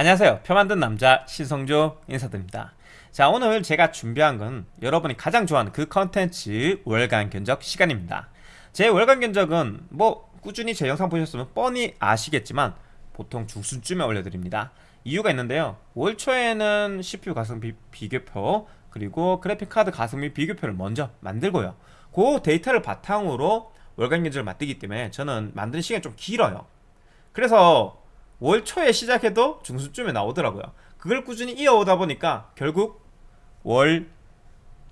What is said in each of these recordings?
안녕하세요. 표 만든 남자 신성조 인사드립니다. 자 오늘 제가 준비한 건 여러분이 가장 좋아하는 그 컨텐츠 월간 견적 시간입니다. 제 월간 견적은 뭐 꾸준히 제 영상 보셨으면 뻔히 아시겠지만 보통 중순쯤에 올려드립니다. 이유가 있는데요. 월 초에는 CPU 가성비 비교표 그리고 그래픽카드 가성비 비교표를 먼저 만들고요. 그 데이터를 바탕으로 월간 견적을 만들기 때문에 저는 만드는 시간이 좀 길어요. 그래서 월 초에 시작해도 중순쯤에 나오더라고요. 그걸 꾸준히 이어오다 보니까 결국 월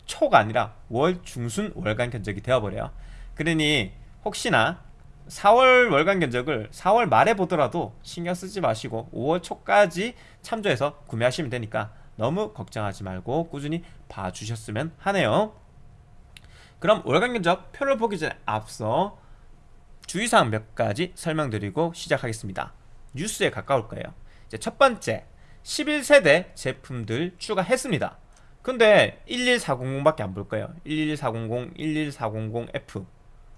초가 아니라 월 중순 월간 견적이 되어버려요. 그러니 혹시나 4월 월간 견적을 4월 말에 보더라도 신경 쓰지 마시고 5월 초까지 참조해서 구매하시면 되니까 너무 걱정하지 말고 꾸준히 봐주셨으면 하네요. 그럼 월간 견적 표를 보기 전에 앞서 주의사항 몇 가지 설명드리고 시작하겠습니다. 뉴스에 가까울 거예요. 이제 첫 번째 11세대 제품들 추가했습니다. 근데 11400밖에 안 볼 거예요. 11400, 11400F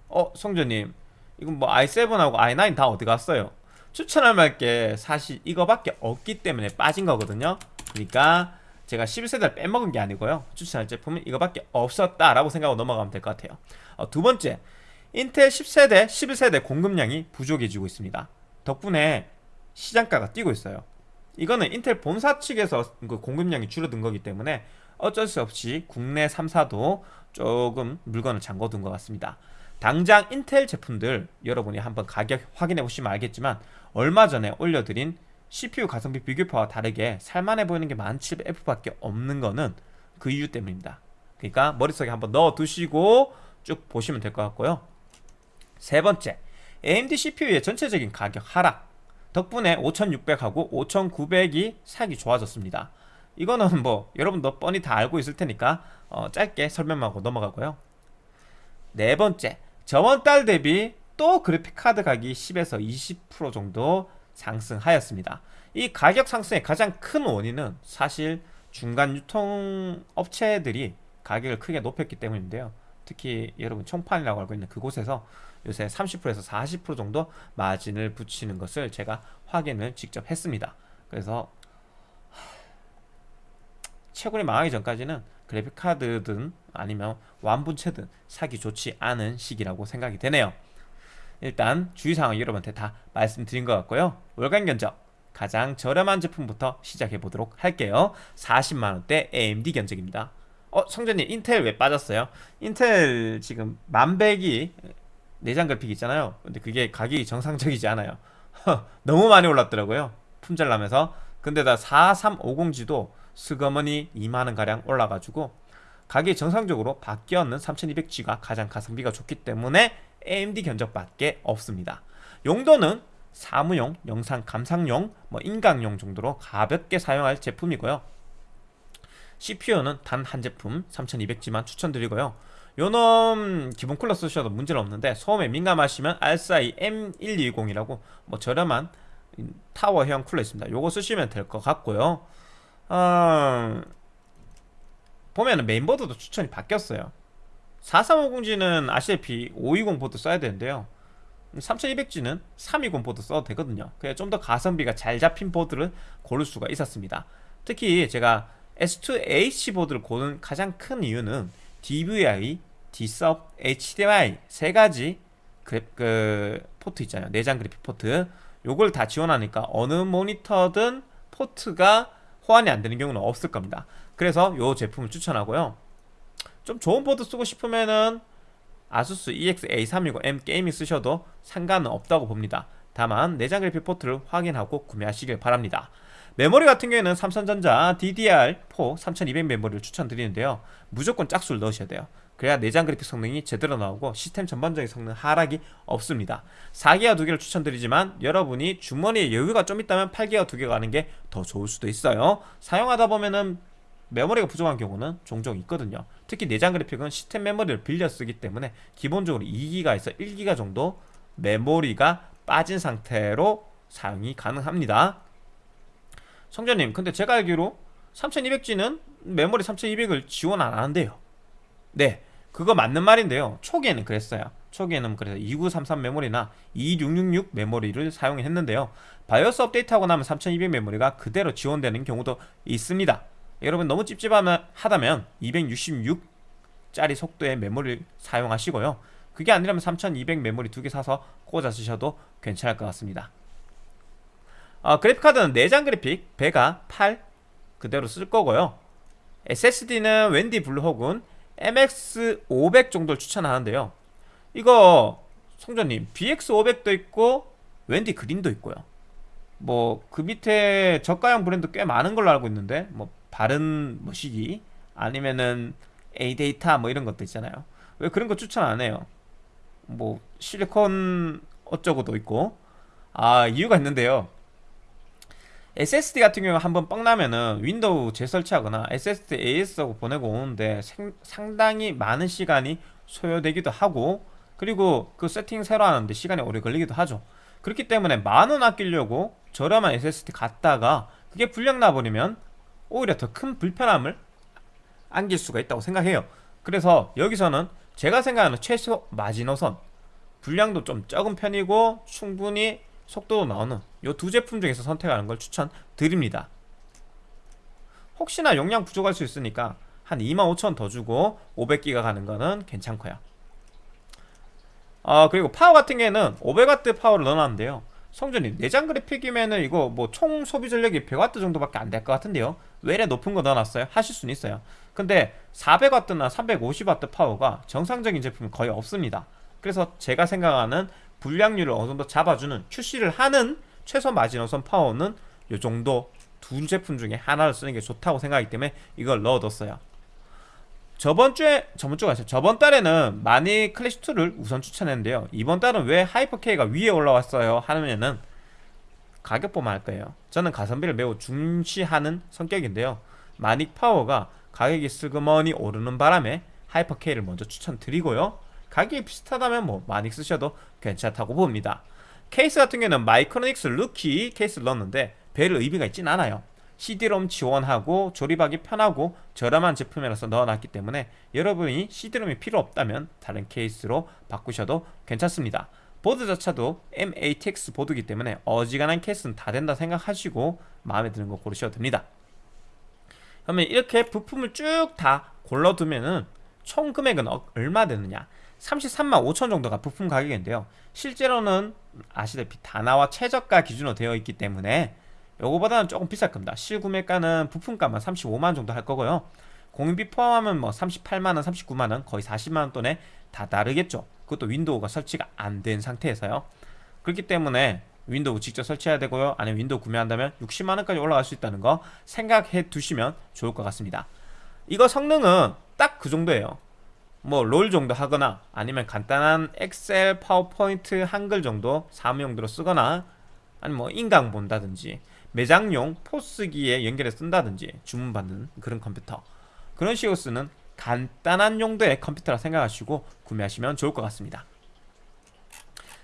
어 성조님 이건 뭐 i7하고 i9 다 어디 갔어요? 추천할 만게 사실 이거밖에 없기 때문에 빠진 거거든요. 그러니까 제가 11세대를 빼먹은 게 아니고요. 추천할 제품은 이거밖에 없었다라고 생각하고 넘어가면 될 것 같아요. 어, 두 번째 인텔 10세대, 11세대 공급량이 부족해지고 있습니다. 덕분에 시장가가 뛰고 있어요. 이거는 인텔 본사 측에서 그 공급량이 줄어든 거기 때문에 어쩔 수 없이 국내 3사도 조금 물건을 잠궈둔 것 같습니다. 당장 인텔 제품들 여러분이 한번 가격 확인해 보시면 알겠지만 얼마 전에 올려드린 CPU 가성비 비교표와 다르게 살만해 보이는 게 1700F밖에 없는 거는 그 이유 때문입니다. 그러니까 머릿속에 한번 넣어 두시고 쭉 보시면 될 것 같고요. 세 번째 AMD CPU의 전체적인 가격 하락 덕분에 5600하고 5900이 사기 좋아졌습니다. 이거는 뭐 여러분도 뻔히 다 알고 있을 테니까 어, 짧게 설명하고 넘어가고요. 네 번째 저번 달 대비 또 그래픽카드 가격이 10에서 20% 정도 상승하였습니다. 이 가격 상승의 가장 큰 원인은 사실 중간 유통 업체들이 가격을 크게 높였기 때문인데요. 특히 여러분 총판이라고 알고 있는 그곳에서 요새 30%에서 40% 정도 마진을 붙이는 것을 제가 확인을 직접 했습니다. 그래서 채굴이 망하기 전까지는 그래픽카드든 아니면 완분체든 사기 좋지 않은 시기라고 생각이 되네요. 일단 주의사항 여러분한테 다 말씀드린 것 같고요. 월간 견적 가장 저렴한 제품부터 시작해 보도록 할게요. 40만원대 AMD 견적입니다. 어 성재님 인텔 왜 빠졌어요? 인텔 지금 만백이 내장 그래픽 있잖아요. 근데 그게 가격이 정상적이지 않아요. 너무 많이 올랐더라고요. 품절나면서. 근데다 4350G도 스거머니 2만원가량 올라가지고 가격이 정상적으로 바뀌었는 3200G가 가장 가성비가 좋기 때문에 AMD 견적밖에 없습니다. 용도는 사무용, 영상 감상용, 뭐 인강용 정도로 가볍게 사용할 제품이고요. CPU는 단 한 제품 3200G만 추천드리고요 요놈 기본 쿨러 쓰셔도 문제는 없는데 소음에 민감하시면 RSI M120이라고 뭐 저렴한 타워형 쿨러 있습니다. 요거 쓰시면 될 것 같고요. 어... 보면은 메인보드도 추천이 바뀌었어요. 4350G는 아시다시피 520 보드 써야 되는데요. 3200G는 320 보드 써도 되거든요. 그래 좀더 가성비가 잘 잡힌 보드를 고를 수가 있었습니다. 특히 제가 S2H 보드를 고른 가장 큰 이유는 DVI, D-Sub, HDMI 세 가지 그래, 그 포트 있잖아요. 내장 그래픽 포트. 요걸 다 지원하니까 어느 모니터든 포트가 호환이 안 되는 경우는 없을 겁니다. 그래서 요 제품을 추천하고요. 좀 좋은 보드 쓰고 싶으면은 아수스 EX-A320 M Gaming 쓰셔도 상관은 없다고 봅니다. 다만 내장 그래픽 포트를 확인하고 구매하시길 바랍니다. 메모리 같은 경우에는 삼성전자 DDR4 3200 메모리를 추천드리는데요 무조건 짝수를 넣으셔야 돼요 그래야 내장 그래픽 성능이 제대로 나오고 시스템 전반적인 성능 하락이 없습니다. 4기가 두 개를 추천드리지만 여러분이 주머니에 여유가 좀 있다면 8기가 두 개가 가는 게 더 좋을 수도 있어요. 사용하다 보면은 메모리가 부족한 경우는 종종 있거든요. 특히 내장 그래픽은 시스템 메모리를 빌려 쓰기 때문에 기본적으로 2기가에서 1기가 정도 메모리가 빠진 상태로 사용이 가능합니다. 성자님 근데 제가 알기로 3200G는 메모리 3200을 지원 안 하는데요. 네 그거 맞는 말인데요. 초기에는 그랬어요. 초기에는 그래서 2933 메모리나 2666 메모리를 사용했는데요. 바이오스 업데이트하고 나면 3200 메모리가 그대로 지원되는 경우도 있습니다. 여러분 너무 찝찝하다면 266짜리 속도의 메모리를 사용하시고요. 그게 아니라면 3200 메모리 두 개 사서 꽂아 쓰셔도 괜찮을 것 같습니다. 어, 그래픽카드는 내장 그래픽 Vega 8 그대로 쓸 거고요. SSD는 웬디 블루 혹은 MX500 정도를 추천하는데요. 이거 성전님 BX500도 있고 웬디 그린도 있고요. 뭐 그 밑에 저가형 브랜드 꽤 많은 걸로 알고 있는데 뭐 바른 뭐시기 아니면은 A데이터 뭐 이런 것도 있잖아요. 왜 그런 거 추천 안 해요? 뭐 실리콘 어쩌고도 있고. 아 이유가 있는데요 SSD 같은 경우 한번 뻑 나면은 윈도우 재설치하거나 SSD AS하고 보내고 오는데 생, 상당히 많은 시간이 소요되기도 하고 그리고 그 세팅 새로 하는데 시간이 오래 걸리기도 하죠. 그렇기 때문에 만원 아끼려고 저렴한 SSD 갖다가 그게 불량 나버리면 오히려 더 큰 불편함을 안길 수가 있다고 생각해요. 그래서 여기서는 제가 생각하는 최소 마지노선. 분량도 좀 적은 편이고 충분히 속도도 나오는 이 두 제품 중에서 선택하는 걸 추천드립니다. 혹시나 용량 부족할 수 있으니까 한 25,000원 더 주고 500기가 가는 거는 괜찮고요. 아 그리고 파워 같은 경우에는 500W 파워를 넣어놨는데요. 성전이 내장 그래픽이면은 이거 뭐 총 소비 전력이 100W 정도밖에 안 될 것 같은데요. 왜 이래 높은 거 넣어놨어요? 하실 수는 있어요. 근데 400W나 350W 파워가 정상적인 제품이 거의 없습니다. 그래서 제가 생각하는 불량률을 어느 정도 잡아주는 QC를 하는 최소 마지노선 파워는 이 정도 두 제품 중에 하나를 쓰는 게 좋다고 생각하기 때문에 이걸 넣어뒀어요. 저번 주에 저번 주가 아니라 저번 달에는 마닉 클래식 2를 우선 추천했는데요. 이번 달은 왜 하이퍼K가 위에 올라왔어요? 하면은 가격 보면 알 거예요. 저는 가성비를 매우 중시하는 성격인데요. 마닉 파워가 가격이 슬그머니 오르는 바람에 하이퍼K를 먼저 추천드리고요 가격이 비슷하다면 뭐 마닉 쓰셔도 괜찮다고 봅니다. 케이스 같은 경우는 마이크로닉스 루키 케이스를 넣었는데 별 의미가 있진 않아요. CD롬 지원하고 조립하기 편하고 저렴한 제품이라서 넣어놨기 때문에 여러분이 CD롬이 필요 없다면 다른 케이스로 바꾸셔도 괜찮습니다. 보드 자체도 MATX 보드기 때문에 어지간한 케이스는 다 된다 생각하시고 마음에 드는 거 고르셔도 됩니다. 그러면 이렇게 부품을 쭉 다 골라두면 은 총 금액은 어, 얼마 되느냐 33만 5천 정도가 부품 가격인데요. 실제로는 아시다시피 다나와 최저가 기준으로 되어 있기 때문에 요거보다는 조금 비쌀 겁니다. 실구매가는 부품값만 35만원 정도 할 거고요. 공임비 포함하면 뭐 38만원 39만원 거의 40만원 돈에 다다르겠죠. 그것도 윈도우가 설치가 안 된 상태에서요. 그렇기 때문에 윈도우 직접 설치해야 되고요. 아니면 윈도우 구매한다면 60만원까지 올라갈 수 있다는 거 생각해 두시면 좋을 것 같습니다. 이거 성능은 딱 그 정도예요 뭐 롤 정도 하거나 아니면 간단한 엑셀, 파워포인트, 한글 정도 사무용도로 쓰거나 아니면 뭐 인강 본다든지 매장용 포스기에 연결해 쓴다든지 주문받는 그런 컴퓨터. 그런 식으로 쓰는 간단한 용도의 컴퓨터라 생각하시고 구매하시면 좋을 것 같습니다.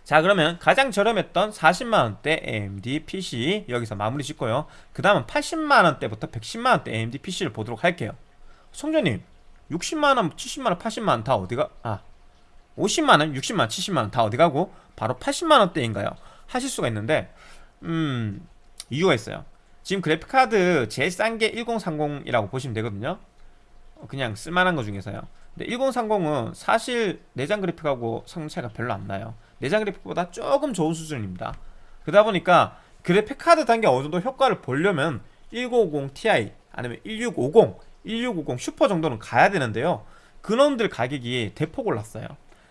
자 그러면 가장 저렴했던 40만원대 AMD PC 여기서 마무리 짓고요. 그 다음은 80만원대부터 110만원대 AMD PC를 보도록 할게요. 성전님 60만원, 70만원, 80만원 다 어디가? 아 50만원, 60만원, 70만원 다 어디가고? 바로 80만원대인가요? 하실 수가 있는데 음 이유가 있어요. 지금 그래픽카드 제일 싼 게 1030이라고 보시면 되거든요. 그냥 쓸만한 것 중에서요. 근데 1030은 사실 내장 그래픽하고 성능 차이가 별로 안 나요. 내장 그래픽보다 조금 좋은 수준입니다. 그러다 보니까 그래픽카드 단계 어느 정도 효과를 보려면 1050 Ti 아니면 1650, 1650 슈퍼 정도는 가야 되는데요. 그놈들 가격이 대폭 올랐어요.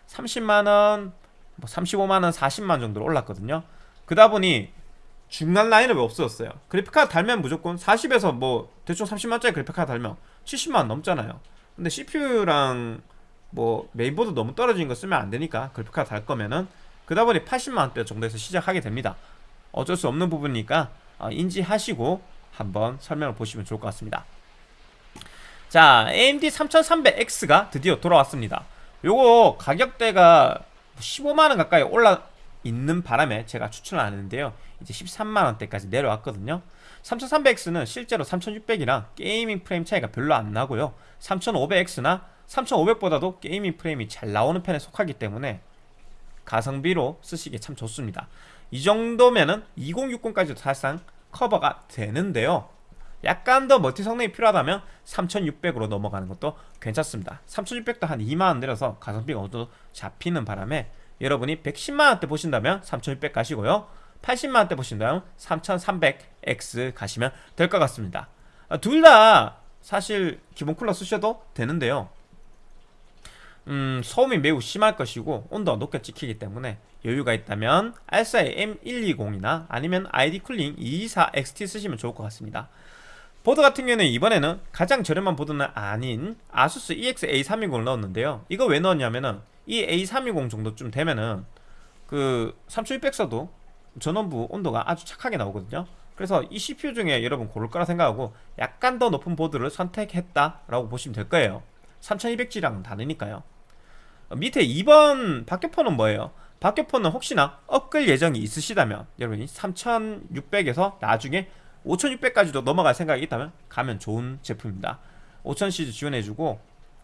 30만원, 뭐 35만원, 40만원 정도로 올랐거든요. 그러다 보니 중간 라인은 왜 없어졌어요? 그래픽카드 달면 무조건 40에서 뭐 대충 30만짜리 그래픽카드 달면 70만 넘잖아요. 근데 CPU랑 뭐 메인보드 너무 떨어진 거 쓰면 안 되니까 그래픽카드 달 거면은 그다 보니 80만원대 정도에서 시작하게 됩니다. 어쩔 수 없는 부분이니까 어, 인지하시고 한번 설명을 보시면 좋을 것 같습니다 자 AMD 3300X가 드디어 돌아왔습니다. 요거 가격대가 15만원 가까이 올라 있는 바람에 제가 추천을 안 했는데요. 이제 13만원대까지 내려왔거든요. 3300X는 실제로 3600이랑 게이밍 프레임 차이가 별로 안 나고요. 3500X나 3500보다도 gaming 프레임이 잘 나오는 편에 속하기 때문에 가성비로 쓰시기에 참 좋습니다. 이 정도면은 2060까지도 사실상 커버가 되는데요 약간 더 멀티 성능이 필요하다면 3600으로 넘어가는 것도 괜찮습니다. 3600도 한 2만원 내려서 가성비가 어느 정도 잡히는 바람에 여러분이 110만원대 보신다면 3600 가시고요. 80만원대 보신다면 3300X 가시면 될 것 같습니다. 아, 둘다 사실 기본 쿨러 쓰셔도 되는데요. 음, 소음이 매우 심할 것이고 온도가 높게 찍히기 때문에 여유가 있다면 알사의 M120이나 아니면 ID 쿨링 224XT 쓰시면 좋을 것 같습니다 보드 같은 경우는 이번에는 가장 저렴한 보드는 아닌 아수스 EX A320을 넣었는데요. 이거 왜 넣었냐면은 이 A320 정도쯤 되면은 그 3600 써도 전원부 온도가 아주 착하게 나오거든요. 그래서 이 CPU 중에 여러분 고를 거라 생각하고 약간 더 높은 보드를 선택했다라고 보시면 될 거예요. 3200G랑은 다르니까요. 밑에 2번 박격포는 뭐예요? 박격포는 혹시나 업글 예정이 있으시다면 여러분이 3600에서 나중에 5600까지도 넘어갈 생각이 있다면 가면 좋은 제품입니다. 5000시즈 지원해주고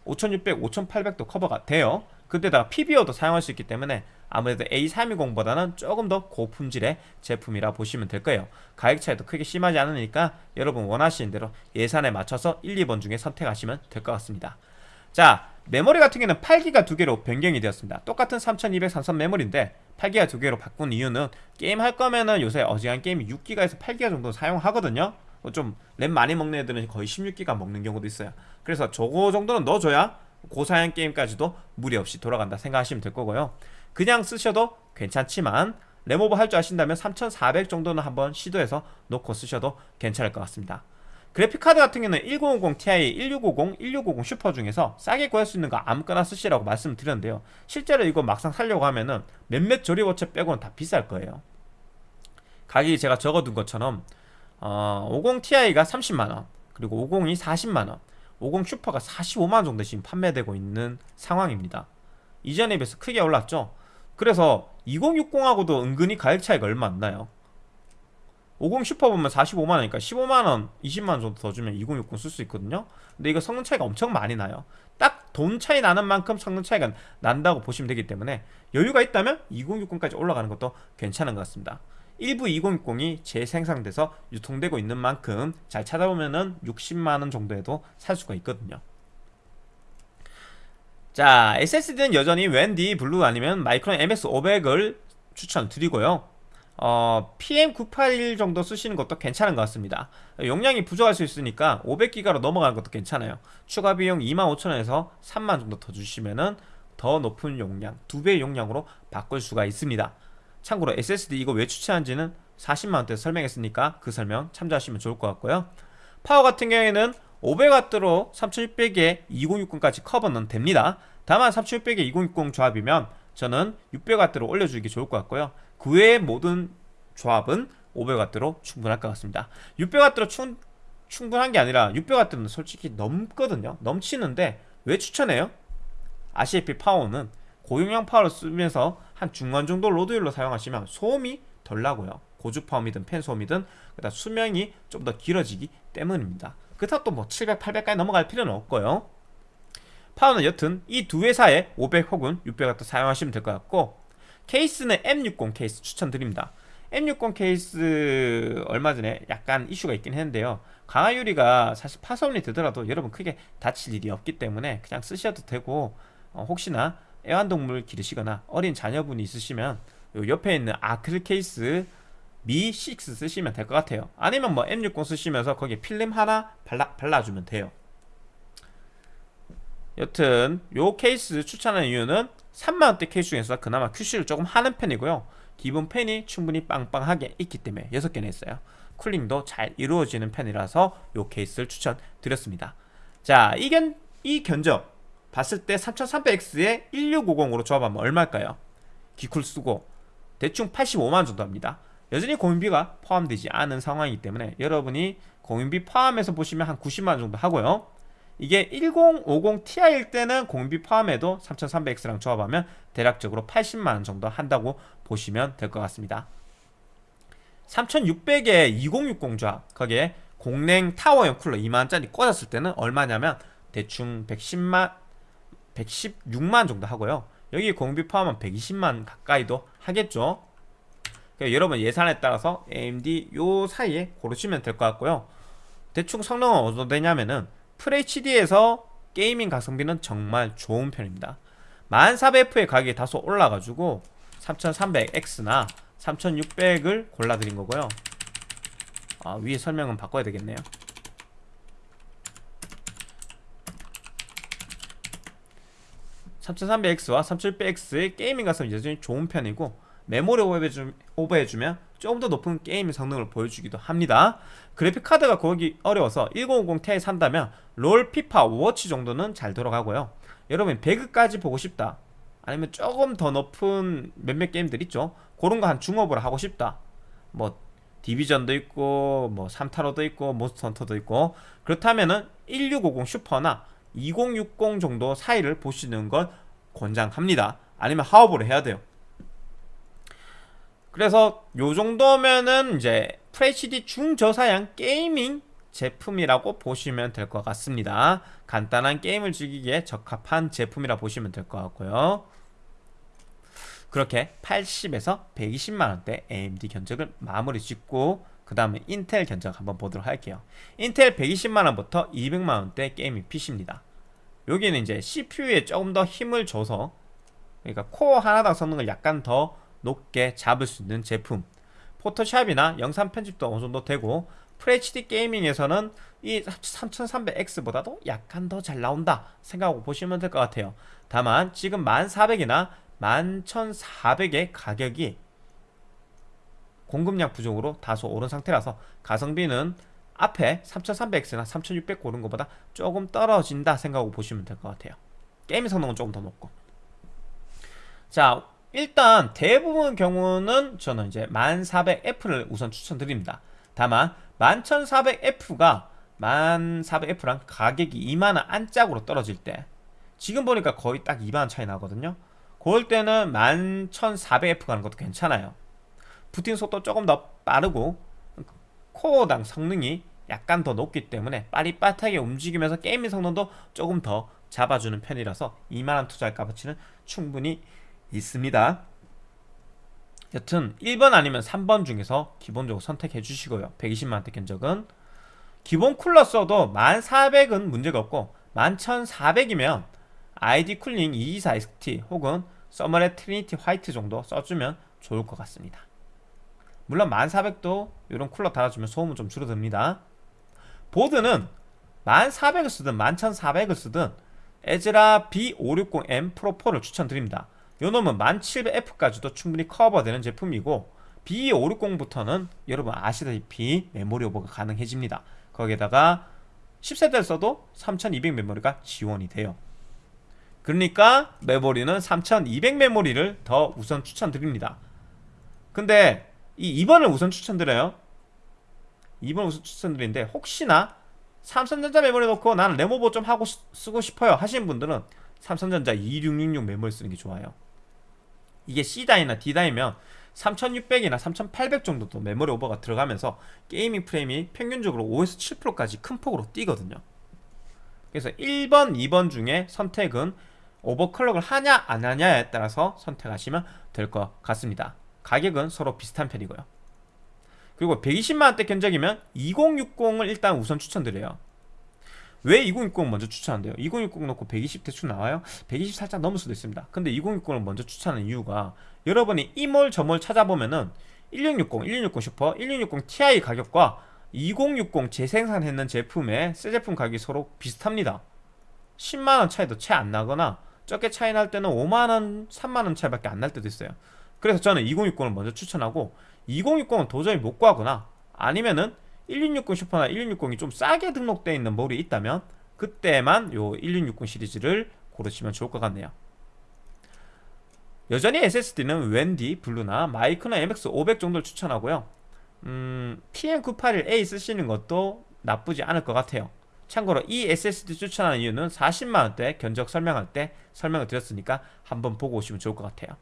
5600, 5800도 커버가 돼요. 그때다가 PBO도 사용할 수 있기 때문에 아무래도 A320보다는 조금 더 고품질의 제품이라 보시면 될 거예요. 가격 차이도 크게 심하지 않으니까 여러분 원하시는 대로 예산에 맞춰서 1, 2번 중에 선택하시면 될 것 같습니다. 자 메모리 같은 경우는 8기가 두 개로 변경이 되었습니다. 똑같은 3200 삼성 메모리인데 8기가 두 개로 바꾼 이유는 게임 할 거면은 요새 어지간 게임이 6기가에서 8기가 정도 사용하거든요. 뭐 좀램 많이 먹는 애들은 거의 16기가 먹는 경우도 있어요. 그래서 저거 정도는 넣어줘야 고사양 게임까지도 무리 없이 돌아간다 생각하시면 될 거고요. 그냥 쓰셔도 괜찮지만 램오버 할 줄 아신다면 3400 정도는 한번 시도해서 놓고 쓰셔도 괜찮을 것 같습니다 그래픽카드 같은 경우는 1050 Ti, 1650, 1650 슈퍼 중에서 싸게 구할 수 있는 거 아무거나 쓰시라고 말씀드렸는데요. 실제로 이거 막상 살려고 하면은 몇몇 조립업체 빼고는 다 비쌀 거예요. 가격이 제가 적어둔 것처럼 어, 50 Ti가 30만원 그리고 50이 40만원 50 슈퍼가 45만원 정도 지금 판매되고 있는 상황입니다. 이전에 비해서 크게 올랐죠? 그래서 2060하고도 은근히 가격 차이가 얼마 안 나요 50 슈퍼 보면 45만원이니까 15만원 20만원 정도 더 주면 2060 쓸 수 있거든요. 근데 이거 성능 차이가 엄청 많이 나요. 딱 돈 차이 나는 만큼 성능 차이가 난다고 보시면 되기 때문에 여유가 있다면 2060까지 올라가는 것도 괜찮은 것 같습니다. 일부 2060이 재생산돼서 유통되고 있는 만큼 잘 찾아보면 은 60만원 정도에도 살 수가 있거든요. 자 SSD는 여전히 웬디 블루 아니면 마이크론 MX500을 추천드리고요 어, PM981 정도 쓰시는 것도 괜찮은 것 같습니다. 용량이 부족할 수 있으니까 500기가로 넘어가는 것도 괜찮아요. 추가 비용 25,000원에서 3만 정도 더 주시면은 더 높은 용량, 두 배의 용량으로 바꿀 수가 있습니다. 참고로 SSD 이거 왜 추천한지는 40만원대 설명했으니까 그 설명 참조하시면 좋을 것 같고요. 파워 같은 경우에는 500W로 3600에 2060까지 커버는 됩니다. 다만 3600에 2060 조합이면 저는 600W로 올려주기 좋을 것 같고요 그 외의 모든 조합은 500W로 충분할 것 같습니다. 600W로 충, 충분한 게 아니라 600W는 솔직히 넘거든요. 넘치는데 왜 추천해요? 아시다시피 파워는 고용량 파워를 쓰면서 한 중간 정도 load율로 사용하시면 소음이 덜 나고요. 고주파음이든 팬 소음이든 그다음 수명이 좀 더 길어지기 때문입니다. 그렇다고 또 뭐 700, 800까지 넘어갈 필요는 없고요. 파워는 여튼 이 두 회사에 500 혹은 600W 사용하시면 될 것 같고 케이스는 M60 케이스 추천드립니다. M60 케이스 얼마 전에 약간 이슈가 있긴 했는데요. 강화유리가 사실 파손이 되더라도 여러분 크게 다칠 일이 없기 때문에 그냥 쓰셔도 되고 어, 혹시나 애완동물 기르시거나 어린 자녀분이 있으시면 요 옆에 있는 아크릴 케이스 미6 쓰시면 될 것 같아요. 아니면 뭐 M60 쓰시면서 거기에 필름 하나 발라, 발라주면 돼요. 여튼 요 케이스 추천하는 이유는 3만원대 케이스 중에서 그나마 QC를 조금 하는 편이고요. 기본 팬이 충분히 빵빵하게 있기 때문에 6개나 있어요. 쿨링도 잘 이루어지는 편이라서 요 케이스를 추천드렸습니다. 자, 이, 견, 이 견적 봤을 때 3300X에 1650으로 조합하면 얼마일까요? 기쿨 쓰고 대충 85만원 정도 합니다. 여전히 공인비가 포함되지 않은 상황이기 때문에 여러분이 공인비 포함해서 보시면 한 90만원 정도 하고요 이게 1050 Ti일 때는 공비 포함해도 3300X랑 조합하면 대략적으로 80만원 정도 한다고 보시면 될 것 같습니다. 3600에 2060 조합 거기에 공랭 타워형 쿨러 2만원짜리 꽂았을 때는 얼마냐면 대충 110만 116만 정도 하고요. 여기 공비 포함하면 120만 가까이도 하겠죠. 그러니까 여러분 예산에 따라서 AMD 요 사이에 고르시면 될 것 같고요. 대충 성능은 어느 정도 되냐면은 FHD에서 게이밍 가성비는 정말 좋은 편입니다. 1400F의 가격이 다소 올라가지고 3300X나 3600을 골라드린 거고요. 아 위에 설명은 바꿔야 되겠네요. 3300X와 3700X의 gaming 가성비 여전히 좋은 편이고 메모리 오버해주, 오버해주면 조금 더 높은 게임 성능을 보여주기도 합니다. 그래픽 카드가 구하기 어려워서 1050 Ti 산다면 롤, 피파, 오버워치 정도는 잘 돌아가고요. 여러분 배그까지 보고 싶다. 아니면 조금 더 높은 몇몇 게임들 있죠? 그런 거 한 중옵으로 하고 싶다. 뭐 디비전도 있고 뭐 삼타로도 있고 몬스터 헌터도 있고. 그렇다면은 1650 슈퍼나 2060 정도 사이를 보시는 걸 권장합니다. 아니면 하업으로 해야 돼요 그래서 요 정도면은 이제 FHD 중저사양 게이밍 제품이라고 보시면 될 것 같습니다. 간단한 게임을 즐기기에 적합한 제품이라 보시면 될 것 같고요. 그렇게 80에서 120만원대 AMD 견적을 마무리 짓고 그 다음에 인텔 견적 한번 보도록 할게요. 인텔 120만원부터 200만원대 gaming PC입니다. 여기는 이제 CPU에 조금 더 힘을 줘서 그러니까 코어 하나당 성능을 약간 더 높게 잡을 수 있는 제품. 포토샵이나 영상 편집도 어느 정도 되고 FHD gaming에서는 이 3300X보다도 약간 더 잘 나온다 생각하고 보시면 될 것 같아요. 다만 지금 1400이나 11400의 가격이 공급량 부족으로 다소 오른 상태라서 가성비는 앞에 3300X나 3600 고른 것보다 조금 떨어진다 생각하고 보시면 될 것 같아요. 게임 성능은 조금 더 높고. 자 일단 대부분 경우는 저는 이제 1400F를 우선 추천드립니다. 다만 11400F가 1400F랑 가격이 2만원 안짝으로 떨어질 때 지금 보니까 거의 딱 2만원 차이 나거든요. 그럴 때는 11400F 가는 것도 괜찮아요. 부팅 속도 조금 더 빠르고 코어당 성능이 약간 더 높기 때문에 빠릿빠릿하게 움직이면서 게이밍 성능도 조금 더 잡아주는 편이라서 2만원 투자할 값어치는 충분히 있습니다. 여튼 1번 아니면 3번 중에서 기본적으로 선택해 주시고요. 120만원대 견적은. 기본 쿨러 써도 10400은 문제가 없고 11400이면 ID 쿨링 224XT 혹은 써모랩 트리니티 화이트 정도 써주면 좋을 것 같습니다. 물론 10400도 이런 쿨러 달아주면 소음은 좀 줄어듭니다. 보드는 10400을 쓰든 11400을 쓰든 애즈락 B560M 프로4를 추천드립니다 요놈은 10700F까지도 충분히 커버되는 제품이고 B560부터는 여러분 아시다시피 메모리 오버가 가능해집니다. 거기에다가 10세대를 써도 3200 메모리가 지원이 돼요. 그러니까 메모리는 3200 메모리를 더 우선 추천드립니다. 근데 이 2번을 우선 추천드려요. 2번 우선 추천드리는데 혹시나 삼성전자 메모리 놓고 나는 램오버 좀 하고 쓰고 싶어요 하시는 분들은 삼성전자 2666 메모리 쓰는 게 좋아요 이게 C다이나 D다이면 3600이나 3800 정도도 메모리 오버가 들어가면서 게이밍 프레임이 평균적으로 5에서 7%까지 큰 폭으로 뛰거든요. 그래서 1번, 2번 중에 선택은 오버클럭을 하냐 안 하냐에 따라서 선택하시면 될 것 같습니다. 가격은 서로 비슷한 편이고요. 그리고 120만원대 견적이면 2060을 일단 우선 추천드려요 왜 2060 먼저 추천한대요? 2060 놓고 120 대충 나와요? 120 살짝 넘을 수도 있습니다 근데 2060을 먼저 추천하는 이유가 여러분이 이몰 저몰 찾아보면은 1660, 1660 슈퍼, 1660 Ti 가격과 2060 재생산했는 제품의 새 제품 가격이 서로 비슷합니다 10만원 차이도 채 안 나거나 적게 차이 날 때는 5만원, 3만원 차이밖에 안 날 때도 있어요 그래서 저는 2060을 먼저 추천하고 2060은 도저히 못 구하거나 아니면은 1660 슈퍼나 1660이 좀 싸게 등록되어 있는 몰이 있다면 그때만 요 1660 시리즈를 고르시면 좋을 것 같네요. 여전히 SSD는 웬디, 블루나 마이크론 MX500 정도를 추천하고요. 음, PM981A 쓰시는 것도 나쁘지 않을 것 같아요. 참고로 이 SSD 추천하는 이유는 40만원대 견적 설명할 때 설명을 드렸으니까 한번 보고 오시면 좋을 것 같아요.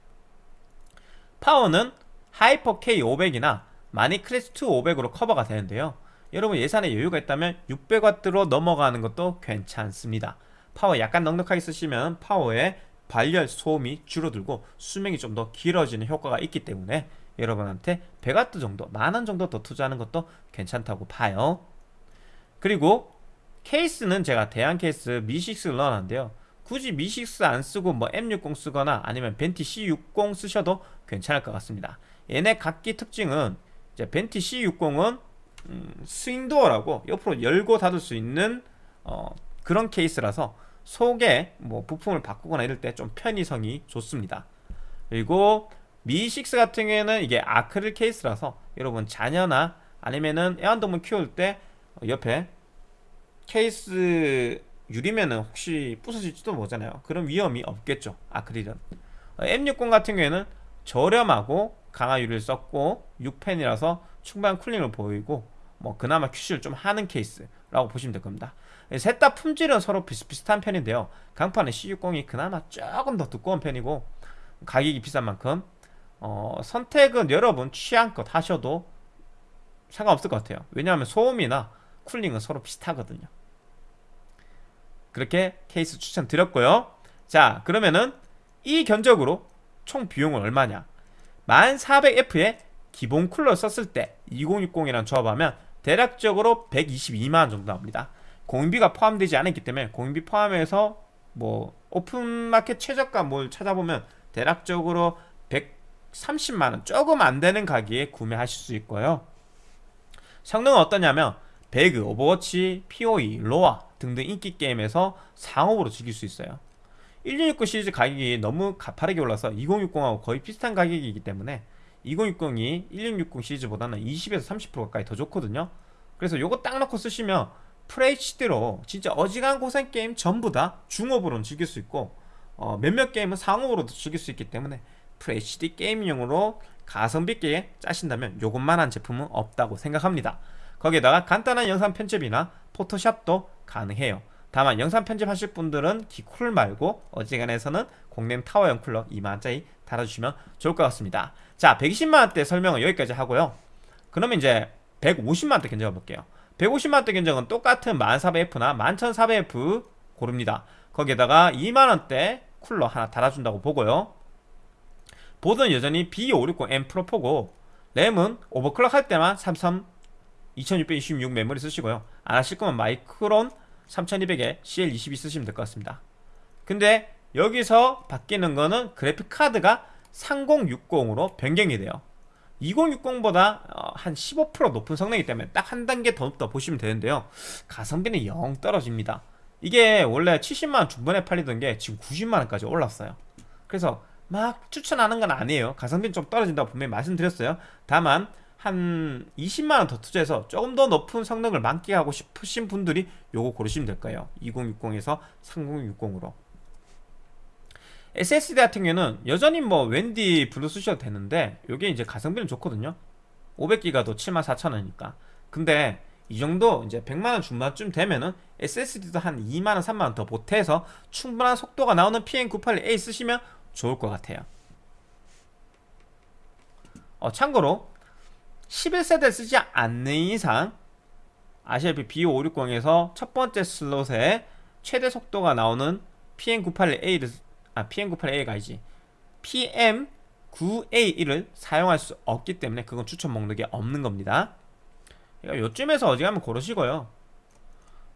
파워는 하이퍼 K500이나 마닉 클래식 500으로 커버가 되는데요. 여러분 예산에 여유가 있다면 600W로 넘어가는 것도 괜찮습니다. 파워 약간 넉넉하게 쓰시면 파워에 발열 소음이 줄어들고 수명이 좀 더 길어지는 효과가 있기 때문에 여러분한테 100W 정도 만원 정도 더 투자하는 것도 괜찮다고 봐요. 그리고 케이스는 제가 대한 케이스 미6를 넣어놨는데요. 굳이 미6 안 쓰고 뭐 M60 쓰거나 아니면 벤티 C60 쓰셔도 괜찮을 것 같습니다. 얘네 각기 특징은 벤티 C60은 음, swing door라고 옆으로 열고 닫을 수 있는 어, 그런 케이스라서 속에 뭐 부품을 바꾸거나 이럴 때 좀 편의성이 좋습니다. 그리고 미6 같은 경우에는 이게 아크릴 케이스라서 여러분 자녀나 아니면은 애완동물 키울 때 옆에 케이스 유리면은 혹시 부서질지도 모르잖아요. 그런 위험이 없겠죠 아크릴은. M60 같은 경우에는 저렴하고 강화 유리를 썼고 6펜이라서 충분한 쿨링을 보이고 뭐 그나마 큐시를 좀 하는 케이스라고 보시면 될 겁니다. 셋 다 품질은 서로 비슷비슷한 편인데요. 강판은 C60이 그나마 조금 더 두꺼운 편이고 가격이 비싼 만큼 어, 선택은 여러분 취향껏 하셔도 상관없을 것 같아요. 왜냐하면 소음이나 쿨링은 서로 비슷하거든요. 그렇게 케이스 추천드렸고요. 자 그러면은 이 견적으로 총 비용은 얼마냐 1400F에 기본 쿨러 썼을 때 2060이랑 조합하면 대략적으로 122만원 정도 나옵니다. 공인비가 포함되지 않았기 때문에 공인비 포함해서 뭐 오픈마켓 최저가 뭘 찾아보면 대략적으로 130만원 조금 안되는 가격에 구매하실 수 있고요. 성능은 어떠냐면 배그, 오버워치, POE, 로아 등등 인기 게임에서 상옵으로 즐길 수 있어요 1660 시리즈 가격이 너무 가파르게 올라서 2060하고 거의 비슷한 가격이기 때문에 2060이 1660 시리즈보다는 20에서 30% 가까이 더 좋거든요. 그래서 요거 딱 넣고 쓰시면 FHD로 진짜 어지간한 고사양 게임 전부 다 중옵으로는 즐길 수 있고 어, 몇몇 게임은 상옵으로도 즐길 수 있기 때문에 FHD 게임용으로 가성비 있게 짜신다면 요것만한 제품은 없다고 생각합니다. 거기에다가 간단한 영상 편집이나 포토샵도 가능해요 다만 영상 편집하실 분들은 기쿨 말고 어지간해서는 공랭 타워형 쿨러 2만원짜리 달아주시면 좋을 것 같습니다. 자 120만원대 설명은 여기까지 하고요. 그러면 이제 150만원대 견적을 볼게요. 150만원대 견적은 똑같은 1400F나 11400F 고릅니다. 거기에다가 2만원대 쿨러 하나 달아준다고 보고요. 보드는 여전히 B560M 프로4고 램은 오버클럭 할 때만 삼성 2626 메모리 쓰시고요. 안 하실 거면 마이크론 3200에 CL22 쓰시면 될 것 같습니다. 근데 여기서 바뀌는 거는 그래픽 카드가 3060으로 변경이 돼요. 2060보다 어, 한15% 높은 성능이기 때문에 딱 한 단계 더 높다 보시면 되는데요. 가성비는 영 떨어집니다. 이게 원래 70만원 중반에 팔리던 게 지금 90만원까지 올랐어요. 그래서 막 추천하는 건 아니에요. 가성비는 좀 떨어진다고 분명히 말씀드렸어요. 다만 한 20만원 더 투자해서 조금 더 높은 성능을 만끽하고 싶으신 분들이 요거 고르시면 될 거예요. 2060에서 3060으로. SSD 같은 경우는 여전히 뭐 웬디 Blue 쓰셔도 되는데 요게 이제 가성비는 좋거든요. 500기가도 74,000원이니까. 근데 이 정도 이제 100만원 중반쯤 되면은 SSD도 한 2만원 3만원 더 보태서 충분한 속도가 나오는 PM981A 쓰시면 좋을 것 같아요. 어, 참고로 11세대 쓰지 않는 이상 아시아피 B560에서 첫 번째 슬롯에 최대 속도가 나오는 PM981A를 아 PM981A가 아니지. PM9A1을 사용할 수 없기 때문에 그건 추천 목록에 없는 겁니다. 그러니까 요쯤에서 어지간하면 고르시고요.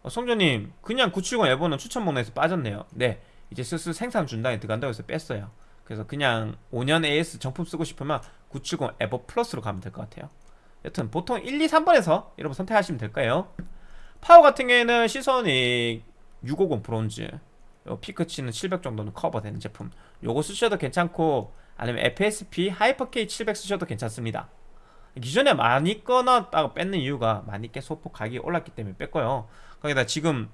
어, 삼성 정품 그냥 970 EVO는 추천 목록에서 빠졌네요. 네 이제 슬슬 생산 중단에 들어간다고 해서 뺐어요. 그래서 그냥 5년 AS 정품 쓰고 싶으면 970 EVO Plus로 가면 될 것 같아요 여튼 보통 1, 2, 3번에서 여러분 선택하시면 될 거예요. 파워 같은 경우에는 시소닉 650 브론즈 피크치는 700 정도는 커버되는 제품. 요거 쓰셔도 괜찮고 아니면 FSP Hyper K 700 쓰셔도 괜찮습니다. 기존에 마닉 꺼 놨다가 뺐는 이유가 마닉 께 소폭 가격이 올랐기 때문에 뺐고요. 거기다 지금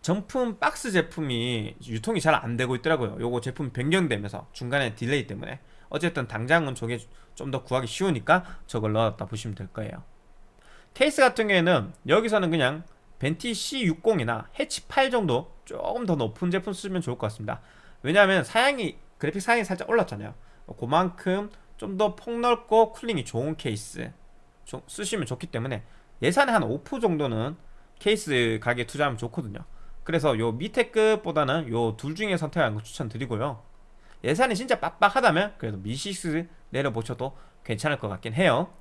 정품 박스 제품이 유통이 잘 안되고 있더라고요. 요거 제품 변경되면서 중간에 딜레이 때문에 어쨌든 당장은 저게 좀 더 구하기 쉬우니까 저걸 넣었다 보시면 될 거예요. 케이스 같은 경우에는 여기서는 그냥 벤티 C60이나 해치 8 정도 조금 더 높은 제품 쓰면 좋을 것 같습니다. 왜냐하면 사양이 그래픽 사양이 살짝 올랐잖아요. 그만큼 좀 더 폭넓고 쿨링이 좋은 케이스 쓰시면 좋기 때문에 예산의 한 5% 정도는 케이스 가격에 투자하면 좋거든요. 그래서 요 밑에 급보다는 요 둘 중에 선택하는 거 추천드리고요 예산이 진짜 빡빡하다면 그래도 미6 내려보셔도 괜찮을 것 같긴 해요.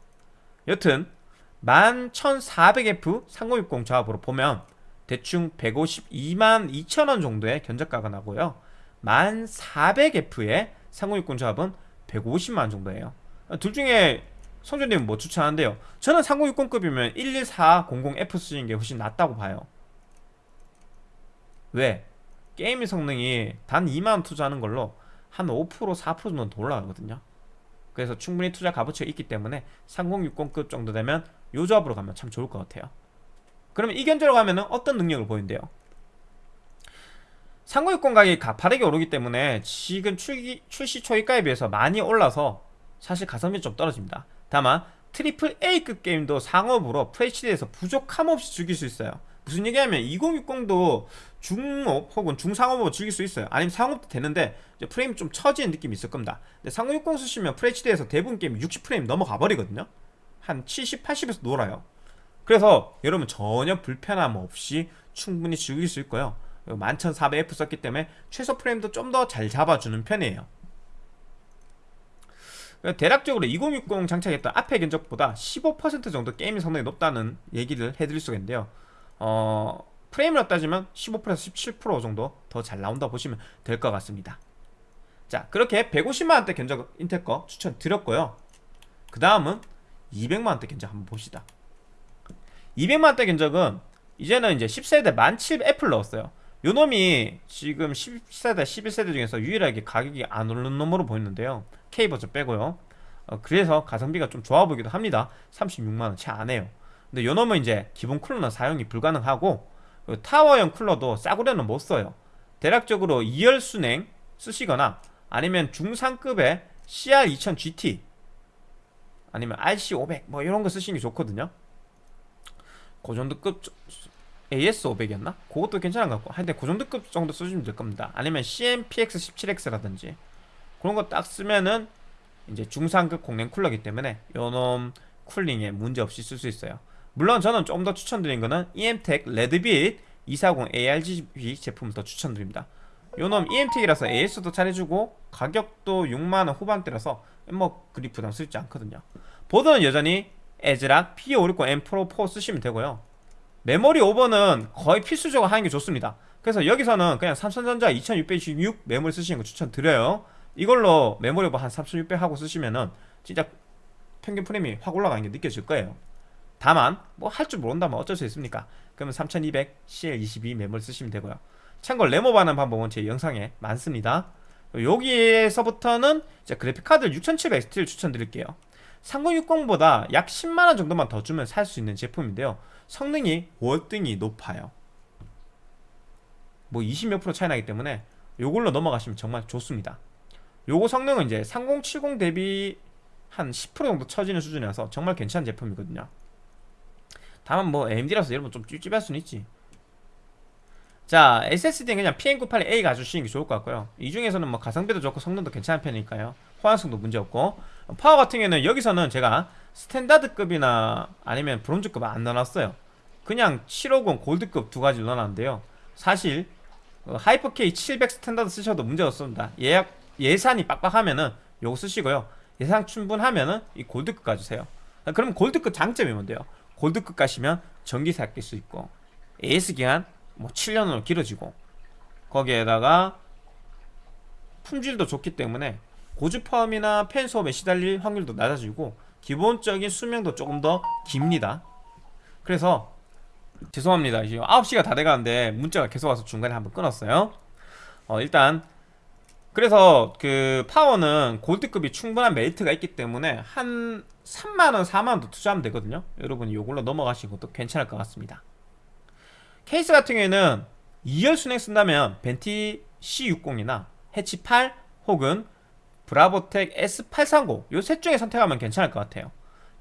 여튼 11,400F 3060 조합으로 보면 대충 152만 2천원 정도의 견적가가 나고요. 1400F의 3060 조합은 150만원 정도예요. 둘 중에 성준님은 뭐 추천하는데요. 저는 3060급이면 11400F 쓰시는 게 훨씬 낫다고 봐요. 왜? 게임의 성능이 단 2만원 투자하는 걸로 한 5% 4% 정도는 더 올라가거든요. 그래서 충분히 투자 값어치가 있기 때문에 3060급 정도 되면 요 조합으로 가면 참 좋을 것 같아요. 그러면 이 견적으로 가면 어떤 능력을 보인대요? 3060 가격이 가파르게 오르기 때문에 지금 출기, 출시 초기가에 비해서 많이 올라서 사실 가성비 좀 떨어집니다. 다만 Triple A급 게임도 상옵으로 FHD에서 부족함 없이 즐길 수 있어요. 무슨 얘기하면 2060도 중옵 혹은 중상옵으로 즐길 수 있어요. 아니면 상옵도 되는데 프레임 좀 처지는 느낌이 있을 겁니다. 근데 3060 쓰시면 FHD에서 대부분 게임 60프레임 넘어가 버리거든요. 한 70, 80에서 놀아요. 그래서 여러분 전혀 불편함 없이 충분히 즐길 수 있고요. 11400F 썼기 때문에 최소 프레임도 좀 더 잘 잡아주는 편이에요. 대략적으로 2060 장착했던 앞의 견적보다 15% 정도 게임의 성능이 높다는 얘기를 해드릴 수가 있는데요. 어, 프레임으로 따지면 15%에서 17% 정도 더 잘 나온다 보시면 될 것 같습니다. 자 그렇게 150만원대 견적 인텔 거 추천드렸고요. 그 다음은 200만원대 견적 한번 봅시다. 200만원대 견적은 이제는 이제 10세대 17F를 넣었어요. 요 놈이 지금 10세대 11세대 중에서 유일하게 가격이 안 오르는 놈으로 보이는데요. K버전 빼고요. 어, 그래서 가성비가 좀 좋아 보이기도 합니다. 36만원 채 안해요. 근데 요 놈은 이제 기본 쿨러는 사용이 불가능하고 타워형 쿨러도 싸구려는 못 써요. 대략적으로 2열 순행 쓰시거나 아니면 중상급의 CR2000GT 아니면 RC500 뭐 이런 거 쓰시는 게 좋거든요. 그 정도급 AS500이었나? 그것도 괜찮은 것 같고. 하여튼 그 정도급 정도 쓰시면 될 겁니다. 아니면 CMPX17X라든지 그런 거 딱 쓰면은 이제 중상급 공랭 쿨러기 때문에 요놈 쿨링에 문제없이 쓸 수 있어요 물론 저는 좀 더 추천드린 거는 EMTEC 레드빛 240 ARGB 제품을 더 추천드립니다. 요놈 EMTEC이라서 AS도 잘해주고 가격도 6만원 후반대라서 뭐 그리 부담스럽지 않거든요. 보드는 여전히 ASRock B560M Pro 4 쓰시면 되고요. 메모리 오버는 거의 필수적으로 하는 게 좋습니다. 그래서 여기서는 그냥 삼성전자 2666 메모리 쓰시는 거 추천드려요. 이걸로 메모리 오버 한 3600 하고 쓰시면은 진짜 평균 프레임이 확 올라가는 게 느껴질 거예요 다만 뭐 할 줄 모른다면 어쩔 수 있습니까? 그러면 3200 CL22 메모리 쓰시면 되고요. 참고로 램오버하는 방법은 제 영상에 많습니다. 여기에서부터는 그래픽카드 6700XT를 추천드릴게요. 3060보다 약 10만원 정도만 더 주면 살 수 있는 제품인데요. 성능이 월등히 높아요. 뭐 20몇 프로 차이 나기 때문에 요걸로 넘어가시면 정말 좋습니다. 요거 성능은 이제 3070 대비 한 10% 정도 처지는 수준이라서 정말 괜찮은 제품이거든요 다만 뭐 AMD라서 여러분 좀 찝찝할 수는 있지. 자 SSD는 그냥 PM981A 가주시는 게 좋을 것 같고요. 이 중에서는 뭐 가성비도 좋고 성능도 괜찮은 편이니까요. 호환성도 문제없고. 파워 같은 경우에는 여기서는 제가 Standard급이나 아니면 브론즈급 안 넣어놨어요. 그냥 750 골드급 두 가지 넣어놨는데요. 사실 어, Hyper K 700 Standard 쓰셔도 문제없습니다. 예약 예산이 빡빡하면은 요거 쓰시고요. 예산 충분하면은 이 골드급 가주세요. 그럼 골드급 장점이 뭔데요 골드급 가시면 전기세 아낄 수 있고 AS 기간 뭐 7년으로 길어지고 거기에다가 품질도 좋기 때문에 고주파음이나 팬 소음에 시달릴 확률도 낮아지고 기본적인 수명도 조금 더 깁니다. 그래서 죄송합니다. 이제 9시가 다 돼가는데 문자가 계속 와서 중간에 한번 끊었어요. 어 일단 그래서 그 파워는 골드급이 충분한 메리트가 있기 때문에 한 3만원 4만원 투자하면 되거든요. 여러분이 요걸로 넘어가신 것도 괜찮을 것 같습니다. 케이스 같은 경우에는 2열 수랭 쓴다면 벤티 C60이나 해치 8 혹은 브라보텍 S830 요 셋 중에 선택하면 괜찮을 것 같아요.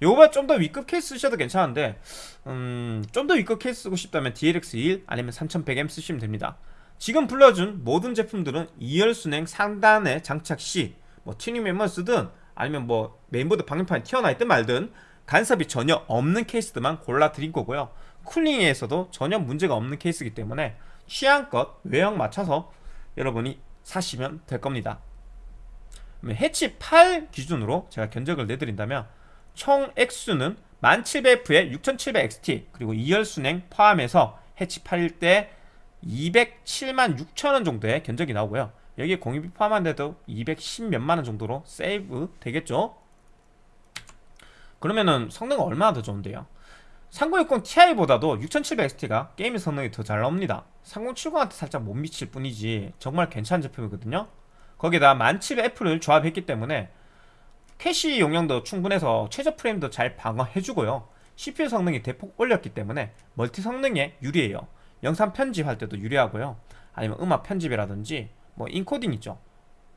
요거보다 좀 더 위급 케이스 쓰셔도 괜찮은데 음, 좀 더 위급 케이스 쓰고 싶다면 DLX1 아니면 3100M 쓰시면 됩니다 지금 불러준 모든 제품들은 2열 수랭 상단에 장착 시 뭐 튜닝 램 쓰든 아니면 뭐 메인보드 방열판이 튀어나 있든 말든 간섭이 전혀 없는 케이스들만 골라 드린 거고요. 쿨링에서도 전혀 문제가 없는 케이스이기 때문에 취향껏 외형 맞춰서 여러분이 사시면 될 겁니다. 해치 8 기준으로 제가 견적을 내드린다면 총 액수는 1700F에 6700XT 그리고 2열 순행 포함해서 해치 8일 때 207만 6천원 정도의 견적이 나오고요. 여기에 공유비 포함한데도 210 몇만원 정도로 세이브 되겠죠? 그러면은 성능은 얼마나 더 좋은데요? 3060 Ti보다도 6700XT가 게임 성능이 더 잘 나옵니다. 3070한테 살짝 못 미칠 뿐이지 정말 괜찮은 제품이거든요. 거기다 11700F를 조합했기 때문에 캐시 용량도 충분해서 최저 프레임도 잘 방어해주고요. CPU 성능이 대폭 올렸기 때문에 멀티 성능에 유리해요 영상 편집할 때도 유리하고요. 아니면 음악 편집이라든지 뭐 인코딩 있죠.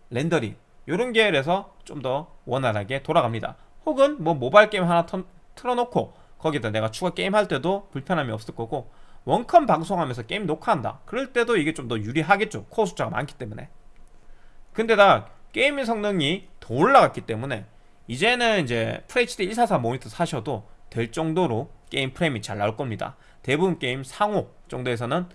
렌더링. 이런 계열에서 좀 더 원활하게 돌아갑니다. 혹은 뭐 모바일 게임 하나 턴, 틀어놓고 거기다 내가 추가 게임 할 때도 불편함이 없을 거고 원컴 방송하면서 게임 녹화한다. 그럴 때도 이게 좀 더 유리하겠죠. 코어 숫자가 많기 때문에. 근데다 게임의 성능이 더 올라갔기 때문에 이제는 이제 FHD 144 모니터 사셔도 될 정도로 게임 프레임이 잘 나올 겁니다 대부분 게임 상옵 정도에서는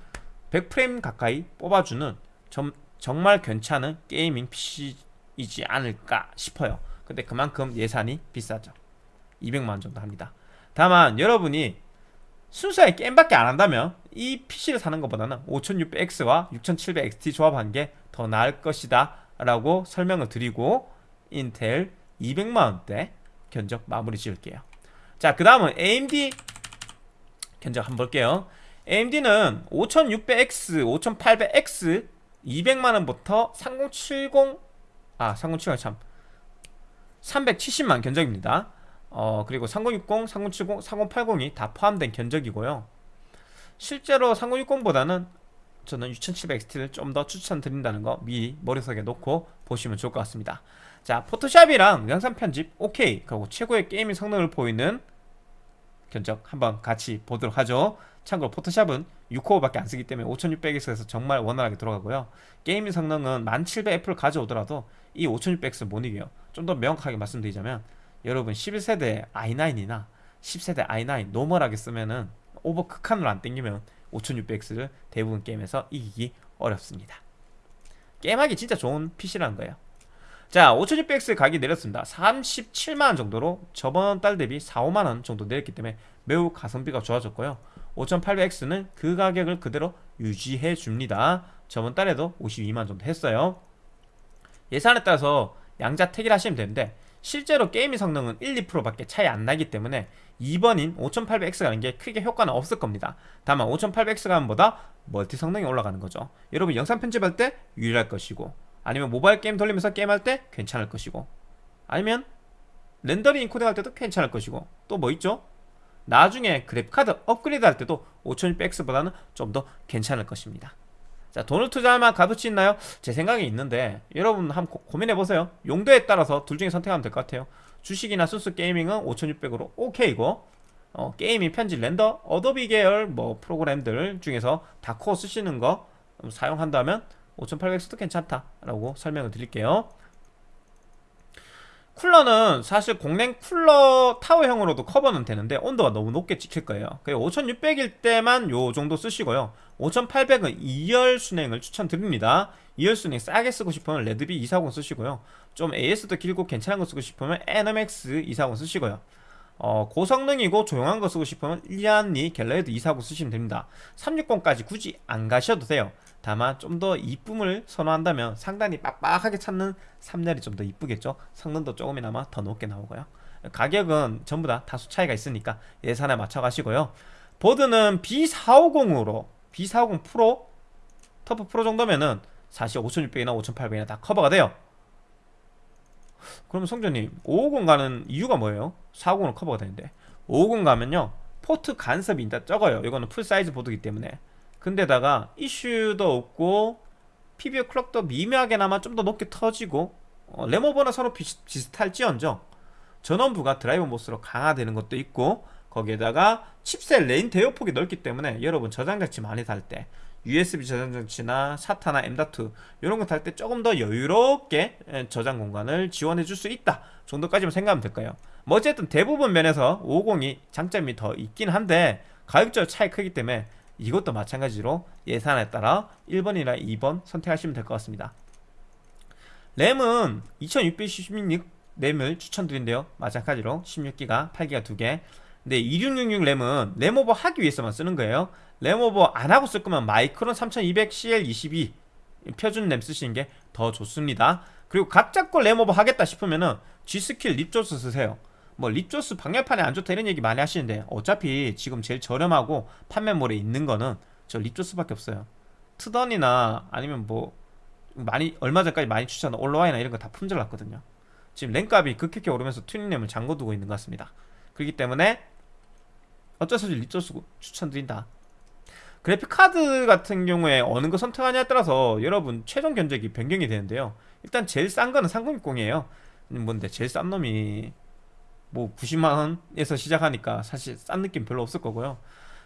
100프레임 가까이 뽑아주는 점, 정말 괜찮은 게이밍 PC이지 않을까 싶어요. 근데 그만큼 예산이 비싸죠. 200만원 정도 합니다. 다만 여러분이 순수하게 게임밖에 안 한다면 이 PC를 사는 것보다는 5600X와 6700XT 조합한 게 더 나을 것이다 라고 설명을 드리고 인텔 200만원대 견적 마무리 지을게요. 자 그 다음은 AMD 견적 한번 볼게요. AMD는 5600X, 5800X 200만원부터 3070 아, 3070 참. 370만 견적입니다. 어, 그리고 3060, 3070, 3080이 다 포함된 견적이고요. 실제로 3060보다는 저는 6700XT를 좀 더 추천드린다는 거 미리 머릿속에 놓고 보시면 좋을 것 같습니다. 자 포토샵이랑 영상 편집 오케이. 그리고 최고의 게이밍 성능을 보이는 견적 한번 같이 보도록 하죠. 참고로 포토샵은 6코어밖에 안 쓰기 때문에 5600X에서 정말 원활하게 돌아가고요. 게이밍 성능은 11700F를 가져오더라도 이 5600X 못 이겨요. 좀 더 명확하게 말씀드리자면 여러분 11세대 i9이나 10세대 i9 노멀하게 쓰면은 오버 극한으로 안 땡기면 5600X를 대부분 게임에서 이기기 어렵습니다. 게임하기 진짜 좋은 PC라는 거예요 자 5600X 가격이 내렸습니다. 37만원 정도로 저번 달 대비 4, 5만원 정도 내렸기 때문에 매우 가성비가 좋아졌고요. 5800X는 그 가격을 그대로 유지해 줍니다. 저번 달에도 52만원 정도 했어요. 예산에 따라서 양자택일 하시면 되는데 실제로 게임의 성능은 1, 2%밖에 차이 안 나기 때문에 2번인 5800X 가는 게 크게 효과는 없을 겁니다. 다만 5800X 가는 보다 멀티 성능이 올라가는 거죠. 여러분 영상 편집할 때 유리할 것이고 아니면 모바일 게임 돌리면서 게임할 때 괜찮을 것이고 아니면 렌더링 인코딩 할 때도 괜찮을 것이고 또 뭐 있죠? 나중에 그래픽카드 업그레이드 할 때도 5600X보다는 좀 더 괜찮을 것입니다 자 돈을 투자할 만한 값어치 있나요? 제 생각에 있는데 여러분 한번 고, 고민해보세요 용도에 따라서 둘 중에 선택하면 될 것 같아요 주식이나 순수 게이밍은 5600으로 오케이고 어, 게이밍 편집 렌더 Adobe 계열 뭐 프로그램들 중에서 다코어 쓰시는 거 사용한다면 5800X도 괜찮다라고 설명을 드릴게요. 쿨러는 사실 공랭 쿨러 타워형으로도 커버는 되는데 온도가 너무 높게 찍힐 거예요. 5600일 때만 요 정도 쓰시고요. 5800은 2열 순행을 추천드립니다. 2열 순행 싸게 쓰고 싶으면 레드비 240 쓰시고요. 좀 AS도 길고 괜찮은 거 쓰고 싶으면 NMX 240 쓰시고요 어, 고성능이고 조용한 거 쓰고 싶으면 일리안리 갤러리드 240 쓰시면 됩니다. 360까지 굳이 안 가셔도 돼요. 다만 좀 더 이쁨을 선호한다면 상단이 빡빡하게 찾는 3렬이 좀 더 이쁘겠죠? 성능도 조금이나마 더 높게 나오고요. 가격은 전부 다 다소 차이가 있으니까 예산에 맞춰 가시고요. 보드는 B450으로 B450 프로 터프 프로 정도면은 사실 5600이나 5800이나 다 커버가 돼요 그러면 성전님 550 가는 이유가 뭐예요? 450은 커버가 되는데. 550 가면요 포트 간섭이 일단 적어요. 이거는 full size 보드기 때문에. 근데다가 이슈도 없고 PBO 클럭도 미묘하게나마 좀 더 높게 터지고 어, 램오버나 서로 비슷, 비슷할지언정. 전원부가 driver MOS로 강화되는 것도 있고 거기에다가 칩셋 레인 대역폭이 넓기 때문에 여러분 저장장치 많이 달 때 USB 저장 장치나 SATA나 M.2 이런 거 달 때 조금 더 여유롭게 저장 공간을 지원해 줄 수 있다 정도까지만 생각하면 될까요? 뭐 어쨌든 대부분 면에서 550이 장점이 더 있긴 한데 가격적 차이 크기 때문에 이것도 마찬가지로 예산에 따라 1번이나 2번 선택하시면 될 것 같습니다. 램은 2616 램을 추천드린대요. 마찬가지로 16기가 8기가 2개. 근데 2666 램은 램오버 하기 위해서만 쓰는 거예요 램오버 안 하고 쓸 거면 마이크론 3200CL22 표준 램 쓰시는 게 더 좋습니다. 그리고 각자 거 램오버 하겠다 싶으면은 G스킬 Ripjaws 쓰세요. 뭐 Ripjaws 방열판이 안 좋다 이런 얘기 많이 하시는데 어차피 지금 제일 저렴하고 판매몰에 있는 거는 저 Ripjaws밖에 없어요. 트던이나 아니면 뭐 많이 얼마 전까지 많이 추천한 OLOy나 이런 거 다 품절 났거든요. 지금 램값이 급격히 오르면서 튜닝램을 잠궈두고 있는 것 같습니다. 그렇기 때문에 어쩔 수 없이 Ripjaws 추천드린다 그래픽 카드 같은 경우에 어느 거 선택하냐에 따라서 여러분 최종 견적이 변경이 되는데요. 일단 제일 싼 거는 3060이에요. 뭔데? 제일 싼 놈이 뭐 90만원에서 시작하니까 사실 싼 느낌 별로 없을 거고요.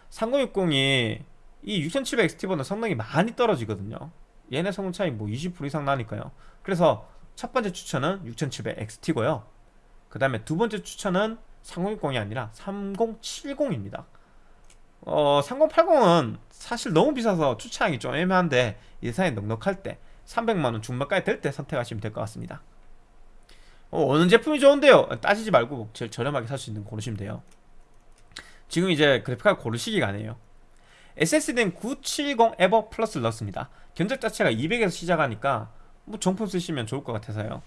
3060이 이 6700XT보다 성능이 많이 떨어지거든요. 얘네 성능 차이 뭐 20% 이상 나니까요. 그래서 첫 번째 추천은 6700XT고요. 그 다음에 두 번째 추천은 3060이 아니라 3070입니다 어 3080은 사실 너무 비싸서 추천하기 좀 애매한데 예산이 넉넉할 때 300만원 중반까지 될 때 선택하시면 될 것 같습니다. 어, 느 제품이 좋은데요? 따지지 말고 제일 저렴하게 살 수 있는 거 고르시면 돼요. 지금 이제 그래픽카드 고르시기가 아니에요 SSD는 970 에버 플러스를 넣었습니다. 견적 자체가 200에서 시작하니까 뭐 정품 쓰시면 좋을 것 같아서요.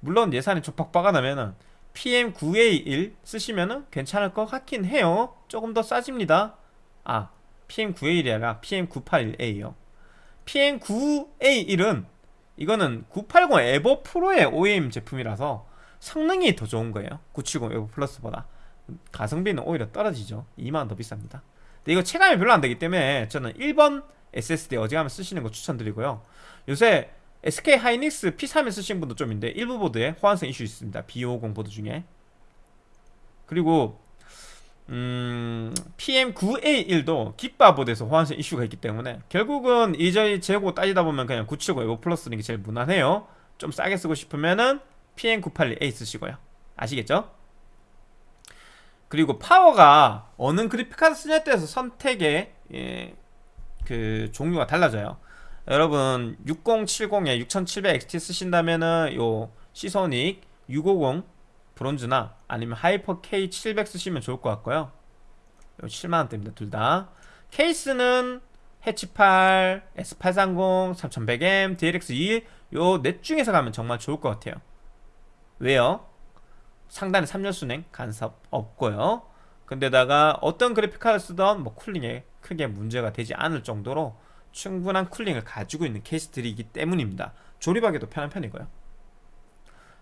물론 예산이 촉박박아 나면은 PM9A1 쓰시면은 괜찮을 것 같긴 해요. 조금 더 싸집니다 아 PM9A1이 아니라 PM981A요. PM9A1은 이거는 980 에버 프로의 OEM 제품이라서 성능이 더 좋은 거예요. 970 에버 플러스보다. 가성비는 오히려 떨어지죠. 2만원 더 비쌉니다. 근데 이거 체감이 별로 안 되기 때문에 저는 1번 SSD 어지간하면 쓰시는 거 추천드리고요. 요새 SK 하이닉스 P31 쓰신 분도 좀 있는데 일부 보드에 호환성 이슈 있습니다. B550 보드 중에. 그리고 음, PM9A1도 깃바보드에서 호환성 이슈가 있기 때문에 결국은 이저희 재고 따지다 보면 그냥 970 EVO Plus 는 게 제일 무난해요. 좀 싸게 쓰고 싶으면은 PM981A 쓰시고요. 아시겠죠? 그리고 파워가 어느 그래픽카드 쓰냐에 따라서 선택의 예, 그 종류가 달라져요. 여러분 6070에 6700XT 쓰신다면은 요 시소닉 650 Bronze나 아니면 Hyper K700 쓰시면 좋을 것 같고요. 7만원대입니다 둘 다. 케이스는 해치8, S830, 3100M, DLX21 요 넷 중에서 가면 정말 좋을 것 같아요. 왜요? 상단에 3열 수랭 간섭 없고요. 근데다가 어떤 그래픽카드 쓰던 뭐 쿨링에 크게 문제가 되지 않을 정도로 충분한 쿨링을 가지고 있는 케이스들이기 때문입니다. 조립하기도 편한 편이고요.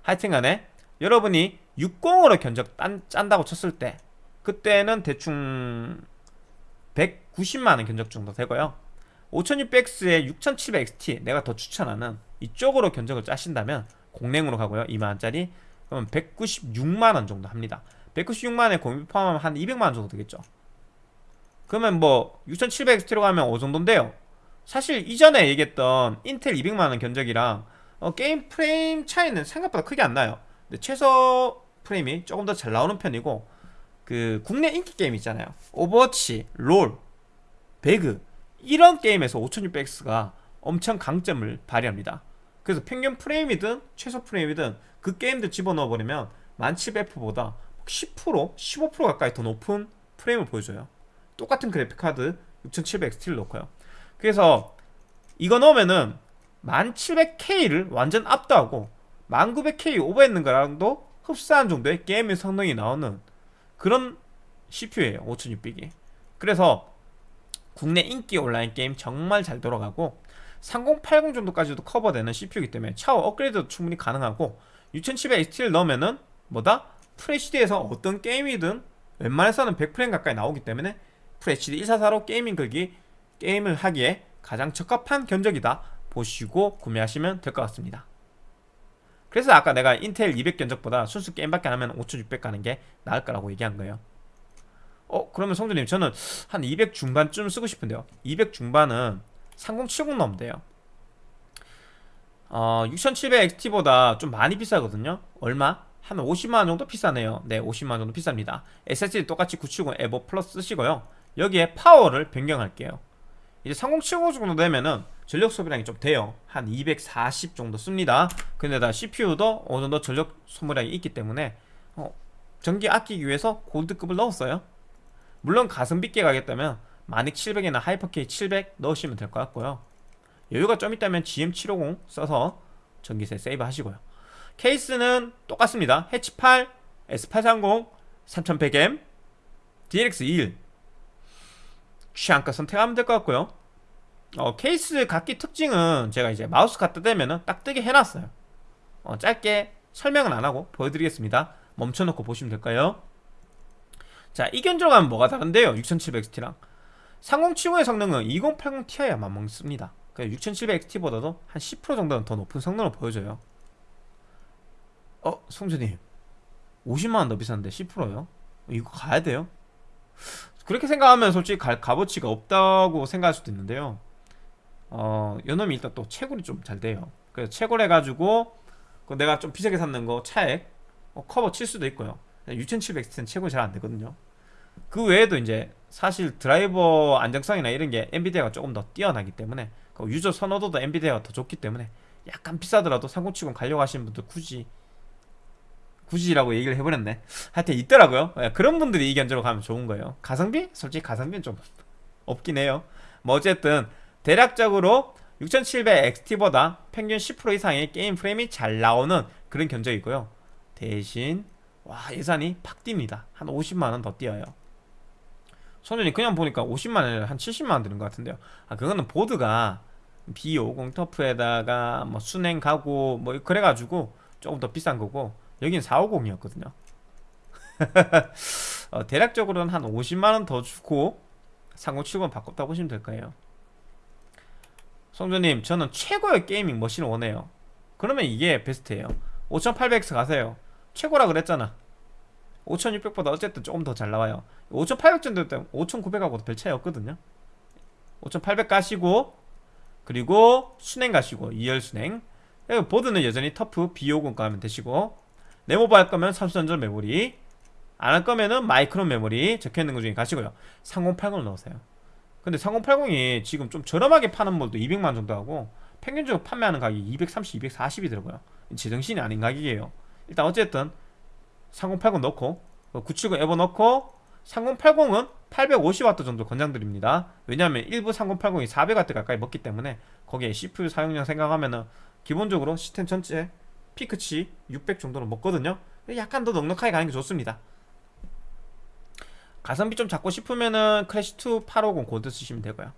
하여튼간에 여러분이 60으로 견적 딴, 짠다고 쳤을 때 그때는 대충 190만원 견적 정도 되고요. 5600X에 6700XT 내가 더 추천하는 이쪽으로 견적을 짜신다면 공랭으로 가고요. 2만원짜리. 그러면 196만원 정도 합니다. 196만원에 공비 포함하면 한 200만원 정도 되겠죠. 그러면 뭐 6700XT로 가면 어느 정도인데요. 사실 이전에 얘기했던 인텔 200만원 견적이랑 어, 게임 프레임 차이는 생각보다 크게 안 나요. 최소 프레임이 조금 더 잘 나오는 편이고 그 국내 인기 게임 있잖아요. 오버워치, 롤, 배그 이런 게임에서 5600X가 엄청 강점을 발휘합니다. 그래서 평균 프레임이든 최소 프레임이든 그 게임들 집어넣어 버리면 1700F보다 10% 15% 가까이 더 높은 프레임을 보여줘요. 똑같은 그래픽카드 6700XT를 넣고요. 그래서 이거 넣으면은 1700K를 완전 압도하고 1900K 오버했는 거랑도 흡사한 정도의 게임의 성능이 나오는 그런 CPU예요 5600이 그래서 국내 인기 온라인 게임 정말 잘 돌아가고 3080 정도까지도 커버되는 CPU이기 때문에 차후 업그레이드도 충분히 가능하고 6700XT를 넣으면은 뭐다? FHD에서 어떤 게임이든 웬만해서는 100프레임 가까이 나오기 때문에 FHD 144로 gaming 극이 게임을 하기에 가장 적합한 견적이다 보시고 구매하시면 될 것 같습니다 그래서 아까 내가 인텔 200 견적보다 순수 게임밖에 안 하면 5600 가는 게 나을 거라고 얘기한 거예요. 어 그러면 성준님 저는 한 200 중반쯤 쓰고 싶은데요. 200 중반은 3070 넣으면 돼요. 어 6700XT보다 좀 많이 비싸거든요. 얼마? 한 50만원 정도 비싸네요. 네 50만원 정도 비쌉니다. SSD 똑같이 970 에버 플러스 쓰시고요. 여기에 파워를 변경할게요. 이제 3070 정도 되면은 전력 소비량이 좀 돼요. 한 240 정도 씁니다. 근데다 CPU도 어느 정도 전력 소모량이 있기 때문에 어, 전기 아끼기 위해서 Gold급을 넣었어요. 물론 가성비 있게 가겠다면 마닉 700이나 Hyper K 700 넣으시면 될 것 같고요. 여유가 좀 있다면 GM750 써서 전기세 세이브 하시고요. 케이스는 똑같습니다. 해치 8, S830, 3100M, DLX21 취향껏 선택하면 될 것 같고요 어, 케이스 각기 특징은 제가 이제 마우스 갖다 대면은 딱 뜨게 해놨어요. 어, 짧게 설명은 안하고 보여드리겠습니다. 멈춰놓고 보시면 될까요? 자 이 견적으로 가면 뭐가 다른데요? 6700XT랑. 3070의 성능은 2080 Ti에 맞먹습니다. 6700XT보다도 한 10% 정도는 더 높은 성능을 보여줘요. 어? 성준님. 50만원 더 비싼데 10%요? 이거 가야 돼요? 그렇게 생각하면 솔직히 갈 값어치가 없다고 생각할 수도 있는데요 어, 요놈이 일단 또 채굴이 좀 잘 돼요. 그래서 채굴 해가지고 그 내가 좀 비싸게 샀는 거 차액 어, 커버 칠 수도 있고요. 6700X는 채굴이 잘안 되거든요. 그 외에도 이제 사실 드라이버 안정성이나 이런 게 엔비디아가 조금 더 뛰어나기 때문에 그 유저 선호도도 엔비디아가 더 좋기 때문에 약간 비싸더라도 3070 가려고 하시는 분들 굳이 굳이라고 얘기를 해버렸네. 하여튼 있더라고요. 예, 그런 분들이 이 견적으로 가면 좋은 거예요. 가성비? 솔직히 가성비는 좀 없긴 해요. 뭐 어쨌든 대략적으로 6700XT보다 평균 10% 이상의 게임 프레임이 잘 나오는 그런 견적이고요. 대신 와 예산이 팍 뜁니다. 한 50만원 더 뛰어요. 선생님 그냥 보니까 50만원에 한 70만원 드는 것 같은데요. 아 그거는 보드가 B50 터프에다가 뭐 순행 가고 뭐 그래가지고 조금 더 비싼 거고 여긴 450이었거든요. 어, 대략적으로는 한 50만원 더 주고 3070 바꿨다 보시면 될 거예요 성조님 저는 최고의 게이밍 머신을 원해요. 그러면 이게 베스트예요. 5800X 가세요. 최고라 그랬잖아. 5600보다 어쨌든 조금 더 잘 나와요. 5800 정도 때면 5900하고도 별 차이 없거든요. 5800 가시고 그리고 순행 가시고 2열 순행. 보드는 여전히 터프 B50 가면 되시고 네모바 할 거면 삼수전전 메모리. 안 할 거면은 마이크론 메모리 적혀있는 것 중에 가시고요. 3080을 넣으세요 근데 3080이 지금 좀 저렴하게 파는 몰도 200만 정도 하고 평균적으로 판매하는 가격이 230, 240이더라고요. 제정신이 아닌 가격이에요. 일단 어쨌든 3080 넣고 970 에버 넣고 3080은 850W 정도 권장드립니다. 왜냐하면 일부 3080이 400W 가까이 먹기 때문에 거기에 CPU 사용량 생각하면 은 기본적으로 시스템 전체 피크치 600 정도는 먹거든요. 약간 더 넉넉하게 가는 게 좋습니다 가성비 좀 잡고 싶으면은 크래시2 850 고드 쓰시면 되고요.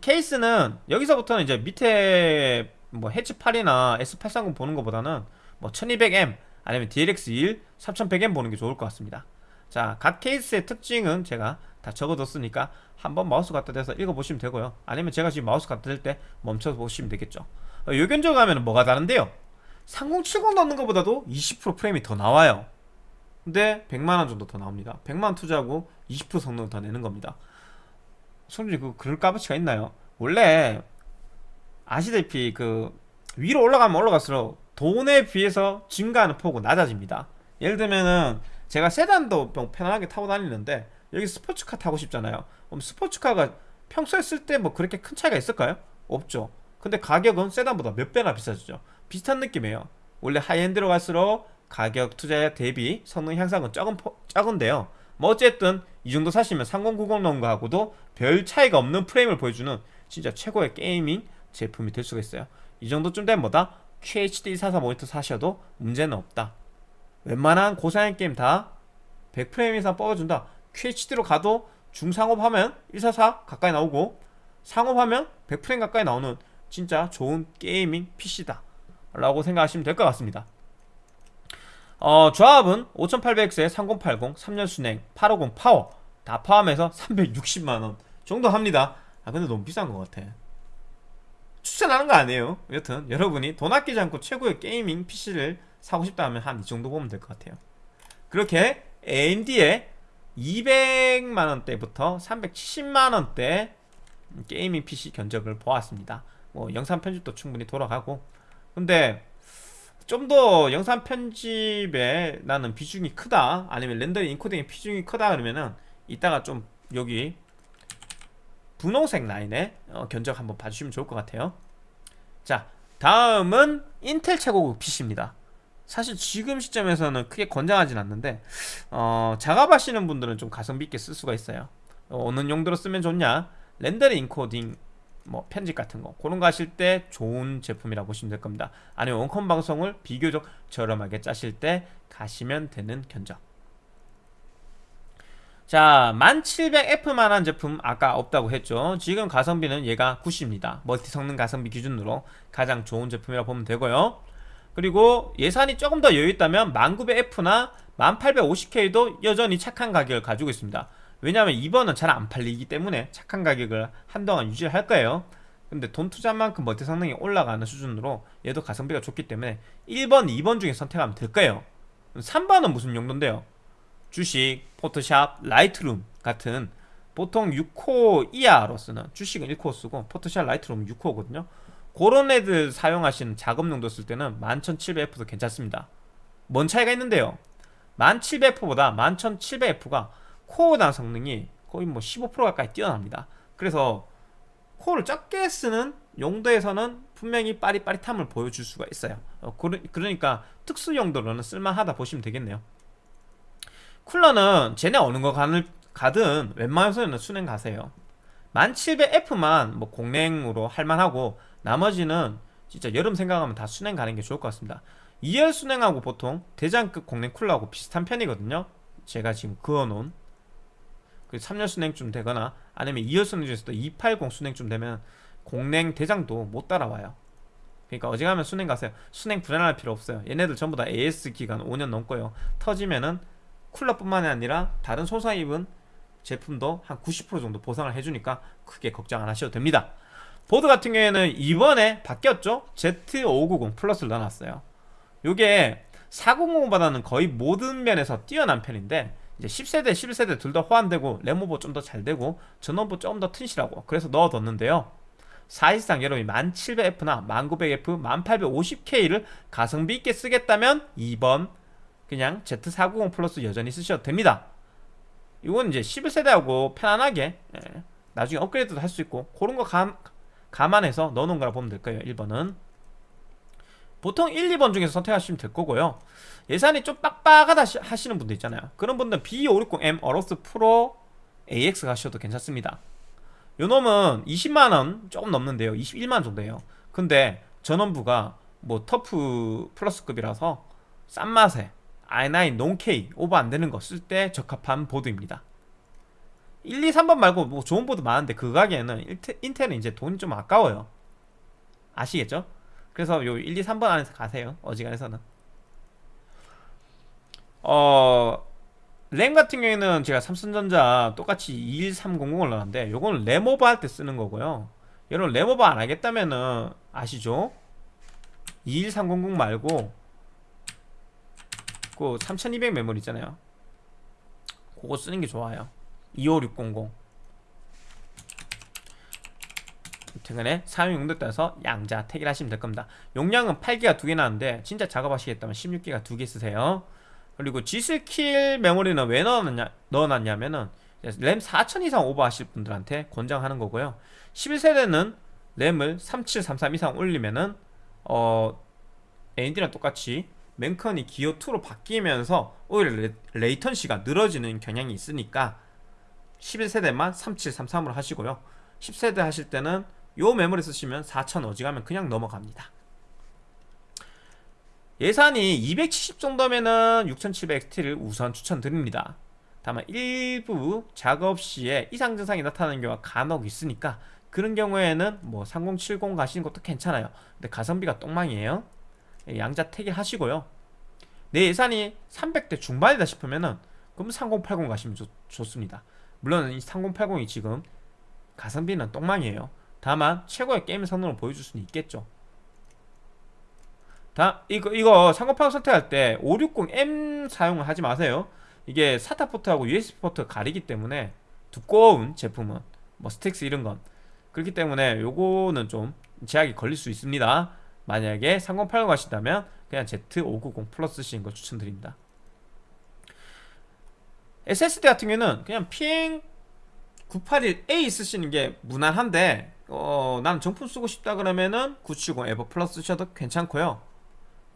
케이스는 여기서부터는 이제 밑에 뭐 해치8이나 S830 보는 것보다는 뭐 1200M 아니면 DLX1 3100M 보는 게 좋을 것 같습니다. 자 각 케이스의 특징은 제가 다 적어뒀으니까 한번 마우스 갖다 대서 읽어보시면 되고요. 아니면 제가 지금 마우스 갖다 댈 때 멈춰서 보시면 되겠죠. 어, 요견적 가면 뭐가 다른데요? 3070 넣는 것보다도 20% 프레임이 더 나와요 근데 100만원 정도 더 나옵니다. 100만원 투자하고 20% 성능 더 내는 겁니다. 손님 그 그럴 값어치가 있나요? 원래 아시다시피 그 위로 올라가면 올라갈수록 돈에 비해서 증가하는 폭은 낮아집니다. 예를 들면은 제가 세단도 편안하게 타고 다니는데 여기 스포츠카 타고 싶잖아요. 그럼 스포츠카가 평소에 쓸 때 뭐 그렇게 큰 차이가 있을까요? 없죠. 근데 가격은 세단보다 몇 배나 비싸지죠. 비슷한 느낌이에요. 원래 high-end로 갈수록 가격 투자 대비 성능 향상은 적은, 적은데요. 뭐 어쨌든 이 정도 사시면 3090 넣은 거하고도 별 차이가 없는 프레임을 보여주는 진짜 최고의 gaming 제품이 될 수가 있어요. 이 정도쯤 되면 뭐다? QHD 144 모니터 사셔도 문제는 없다. 웬만한 고사양 게임 다 100프레임 이상 뽑아준다. QHD로 가도 중상옵 하면 144 가까이 나오고 상옵 하면 100프레임 가까이 나오는 진짜 좋은 gaming PC다 라고 생각하시면 될 것 같습니다 어, 조합은 5800X에 3080, 3열 수랭, 850 파워. 다 포함해서 360만원 정도 합니다. 아 근데 너무 비싼 것 같아. 추천하는 거 아니에요. 여튼 여러분이 돈 아끼지 않고 최고의 gaming PC를 사고 싶다 하면 한 이 정도 보면 될 것 같아요. 그렇게 AMD의 200만원대부터 370만원대 gaming PC 견적을 보았습니다. 뭐 영상 편집도 충분히 돌아가고. 근데 좀 더 영상 편집에 나는 비중이 크다. 아니면 렌더링 encoding의 비중이 크다 그러면은 이따가 좀 여기 분홍색 라인의 어, 견적 한번 봐주시면 좋을 것 같아요. 자 다음은 인텔 최고급 PC입니다. 사실 지금 시점에서는 크게 권장하진 않는데 어, 작업하시는 분들은 좀 가성비 있게 쓸 수가 있어요. 어, 느 용도로 쓰면 좋냐? 렌더링 인코딩 뭐 편집 같은 거. 그런 거 하실 때 좋은 제품이라고 보시면 될 겁니다. 아니면 원컴 방송을 비교적 저렴하게 짜실 때 가시면 되는 견적. 자 1700F만 한 제품 아까 없다고 했죠. 지금 가성비는 얘가 90입니다. 멀티 성능 가성비 기준으로 가장 좋은 제품이라 고 보면 되고요. 그리고 예산이 조금 더 여유 있다면 1900F나 1850K도 여전히 착한 가격을 가지고 있습니다 왜냐하면 2번은 잘 안 팔리기 때문에 착한 가격을 한동안 유지를 할 거예요. 근데 돈 투자한 만큼 multi 성능이 올라가는 수준으로 얘도 가성비가 좋기 때문에 1번, 2번 중에 선택하면 될 거예요. 3번은 무슨 용도인데요? 주식, Photoshop, Lightroom 같은 보통 6코 이하로 쓰는 주식은 1코 쓰고 Photoshop, Lightroom 6코거든요. 그런 애들 사용하시는 작업용도 쓸 때는 11700F도 괜찮습니다. 뭔 차이가 있는데요? 1700F보다 11700F가 코어 단 성능이 거의 뭐 15% 가까이 뛰어납니다. 그래서 코어를 적게 쓰는 용도에서는 분명히 빠릿빠릿함을 보여줄 수가 있어요. 어, 그러니까 특수 용도로는 쓸만하다 보시면 되겠네요. 쿨러는 쟤네 어느 거 가든 웬만해서는 순행 가세요. 1700F만 뭐 공랭으로 할만하고 나머지는 진짜 여름 생각하면 다 순행 가는 게 좋을 것 같습니다. 2열 순행하고 보통 대장급 공랭 쿨러하고 비슷한 편이거든요. 제가 지금 그어놓은 그 3열 순행쯤 되거나 아니면 2열 순행 중에서도 280 순행쯤 되면 공랭 대장도 못 따라와요. 그러니까 어지간하면 순행 가세요. 순행 불안할 필요 없어요. 얘네들 전부 다 AS 기간 5년 넘고요. 터지면은 쿨러뿐만 아니라 다른 소사 입은 제품도 한 90% 정도 보상을 해주니까 크게 걱정 안 하셔도 됩니다. 보드 같은 경우에는 이번에 바뀌었죠? Z590 플러스를 넣어놨어요. 요게 4090보다는 거의 모든 면에서 뛰어난 편인데 이제 10세대 11세대 둘 다 호환되고 레모버 좀 더 잘 되고 전원부 조금 더 튼실하고 그래서 넣어뒀는데요. 사실상 여러분이 1700F나 1900F, 1850K를 가성비 있게 쓰겠다면 2번 그냥 Z490 플러스 여전히 쓰셔도 됩니다. 이건 이제 11세대하고 편안하게 예, 나중에 업그레이드도 할 수 있고 그런 거 감, 감안해서 넣어놓은 거라 보면 될 거예요 1번은. 보통 1, 2번 중에서 선택하시면 될 거고요 예산이 좀 빡빡하다 하시는 분들 있잖아요. 그런 분들은 B560M 어로스 프로 AX 가셔도 괜찮습니다. 요 놈은 20만원 조금 넘는데요. 21만원 정도예요. 근데 전원부가 뭐 터프 플러스급이라서 싼 맛에 i9 논K 오버 안되는 거 쓸 때 적합한 보드입니다. 1, 2, 3번 말고 뭐 좋은 보드 많은데 그 가게에는 인텔은 이제 돈이 좀 아까워요. 아시겠죠? 그래서 요 1, 2, 3번 안에서 가세요. 어지간해서는 어... 램 같은 경우에는 제가 삼성전자 똑같이 21300을 넣었는데 요거는 램오버 할때 쓰는 거고요. 여러분 램오버 안 하겠다면은 아시죠? 21300 말고 그 3200 메모리 있잖아요. 그거 쓰는 게 좋아요. 25600 최근에 사용 용도 따라서 양자 택일 하시면 될 겁니다. 용량은 8기가 두 개 나는데 진짜 작업하시겠다면 16기가 두 개 쓰세요 그리고 G스킬 메모리는 왜 넣어놨냐, 넣어놨냐면은 램 4000 이상 오버하실 분들한테 권장하는 거고요. 11세대는 램을 3733 이상 올리면은 어 AMD랑 똑같이 맨컨이 기어2로 바뀌면서 오히려 레, 이턴시가 늘어지는 경향이 있으니까 11세대만 3733으로 하시고요. 10세대 하실 때는 요 메모리 쓰시면 4000 어지가면 그냥 넘어갑니다 예산이 270 정도면은 6700XT를 우선 추천드립니다. 다만 일부 작업 시에 이상 증상이 나타나는 경우가 간혹 있으니까 그런 경우에는 뭐 3070 가시는 것도 괜찮아요. 근데 가성비가 똥망이에요. 예, 양자 택일 하시고요. 내 예산이 300대 중반이다 싶으면은 그럼 3080 가시면 좋, 좋습니다. 물론 이 3080이 지금 가성비는 똥망이에요. 다만 최고의 게임 성능을 보여줄 수는 있겠죠 다 이거 이거 3080 선택할 때 560M 사용을 하지 마세요. 이게 SATA 포트하고 USB 포트 가리기 때문에 두꺼운 제품은 뭐 STRIX 이런 건. 그렇기 때문에 요거는 좀 제약이 걸릴 수 있습니다. 만약에 3080 가신다면 그냥 Z590 Plus 쓰시는 걸 추천드립니다. SSD 같은 경우는 그냥 PM981A 쓰시는 게 무난한데 어, 난 정품 쓰고 싶다 그러면은 970 EVO Plus 쓰셔도 괜찮고요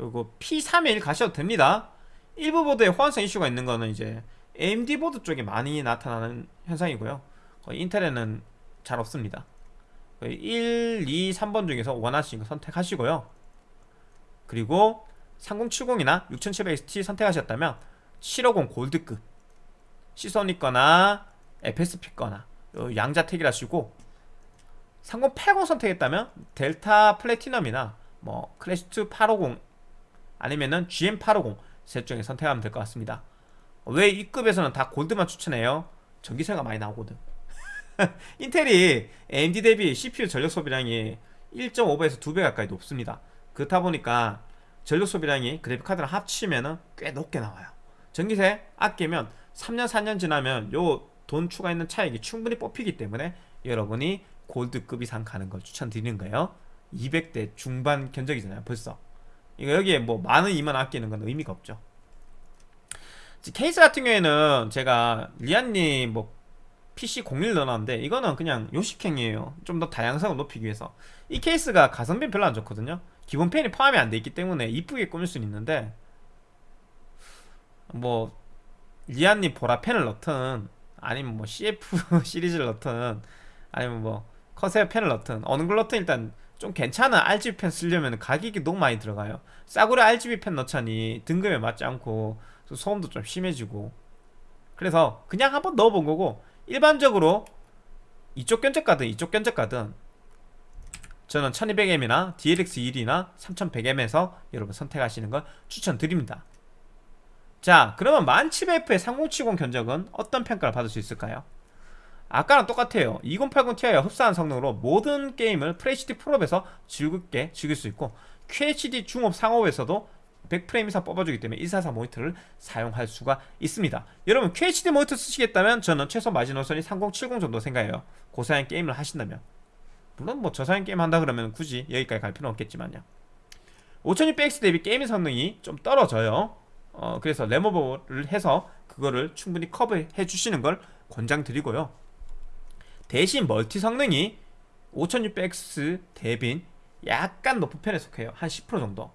그리고 P31 가셔도 됩니다. 일부 보드에 호환성 이슈가 있는 거는 이제 AMD 보드 쪽에 많이 나타나는 현상이고요. 거의 인텔에는 잘 없습니다. 거의 1, 2, 3번 중에서 원하시는 거 선택하시고요. 그리고 3070이나 6700XT 선택하셨다면 750 골드급 시소니 거나 FSP 거나 요 양자택일 하시고 3080 선택했다면 델타 플래티넘이나 뭐 클래시2 850 아니면은 GM850 셋 중에 선택하면 될 것 같습니다. 왜 이 급에서는 다 골드만 추천해요? 전기세가 많이 나오거든. 인텔이 AMD 대비 CPU 전력 소비량이 1.5배에서 2배 가까이 높습니다. 그렇다 보니까 전력 소비량이 그래픽 카드랑 합치면은 꽤 높게 나와요. 전기세 아끼면 3년 4년 지나면 요 돈 추가 있는 차익이 충분히 뽑히기 때문에 여러분이 골드급 이상 가는 걸 추천드리는 거예요. 200대 중반 견적이잖아요 벌써 이거 여기에 뭐 만원 2만 아끼는 건 의미가 없죠. 케이스 같은 경우에는 제가 리안리 뭐 PC O11 넣어놨는데 이거는 그냥 요식행위예요. 좀 더 다양성을 높이기 위해서. 이 케이스가 가성비 별로 안 좋거든요. 기본 팬이 포함이 안 돼 있기 때문에 이쁘게 꾸밀 수는 있는데 뭐 리안님 보라 펜을 넣든 아니면 뭐 CF 시리즈를 넣든 아니면 뭐 커세어 펜을 넣든 어느 걸 넣든 일단 좀 괜찮은 RGB 펜 쓰려면 가격이 너무 많이 들어가요. 싸구려 RGB 펜 넣자니 등급에 맞지 않고 소음도 좀 심해지고. 그래서 그냥 한번 넣어본 거고 일반적으로 이쪽 견적 가든 이쪽 견적 가든 저는 1200M이나 DLX1이나 3100M에서 여러분 선택하시는 걸 추천드립니다. 자 그러면 1700F의 3070 견적은 어떤 평가를 받을 수 있을까요? 아까랑 똑같아요. 2080 Ti와 흡사한 성능으로 모든 게임을 FHD 프로에서 즐겁게 즐길 수 있고 QHD 중업 상업에서도 100프레임 이상 뽑아주기 때문에 144 모니터를 사용할 수가 있습니다. 여러분 QHD 모니터 쓰시겠다면 저는 최소 마지노선이 3070 정도 생각해요. 고사양 게임을 하신다면. 물론 뭐 저사양 게임 한다 그러면 굳이 여기까지 갈 필요는 없겠지만요. 5600X 대비 게임 성능이 좀 떨어져요. 어, 그래서 레모버를 해서 그거를 충분히 커버해 주시는 걸 권장드리고요 대신 멀티 성능이 5600X 대빈 약간 높은 편에 속해요. 한 10% 정도.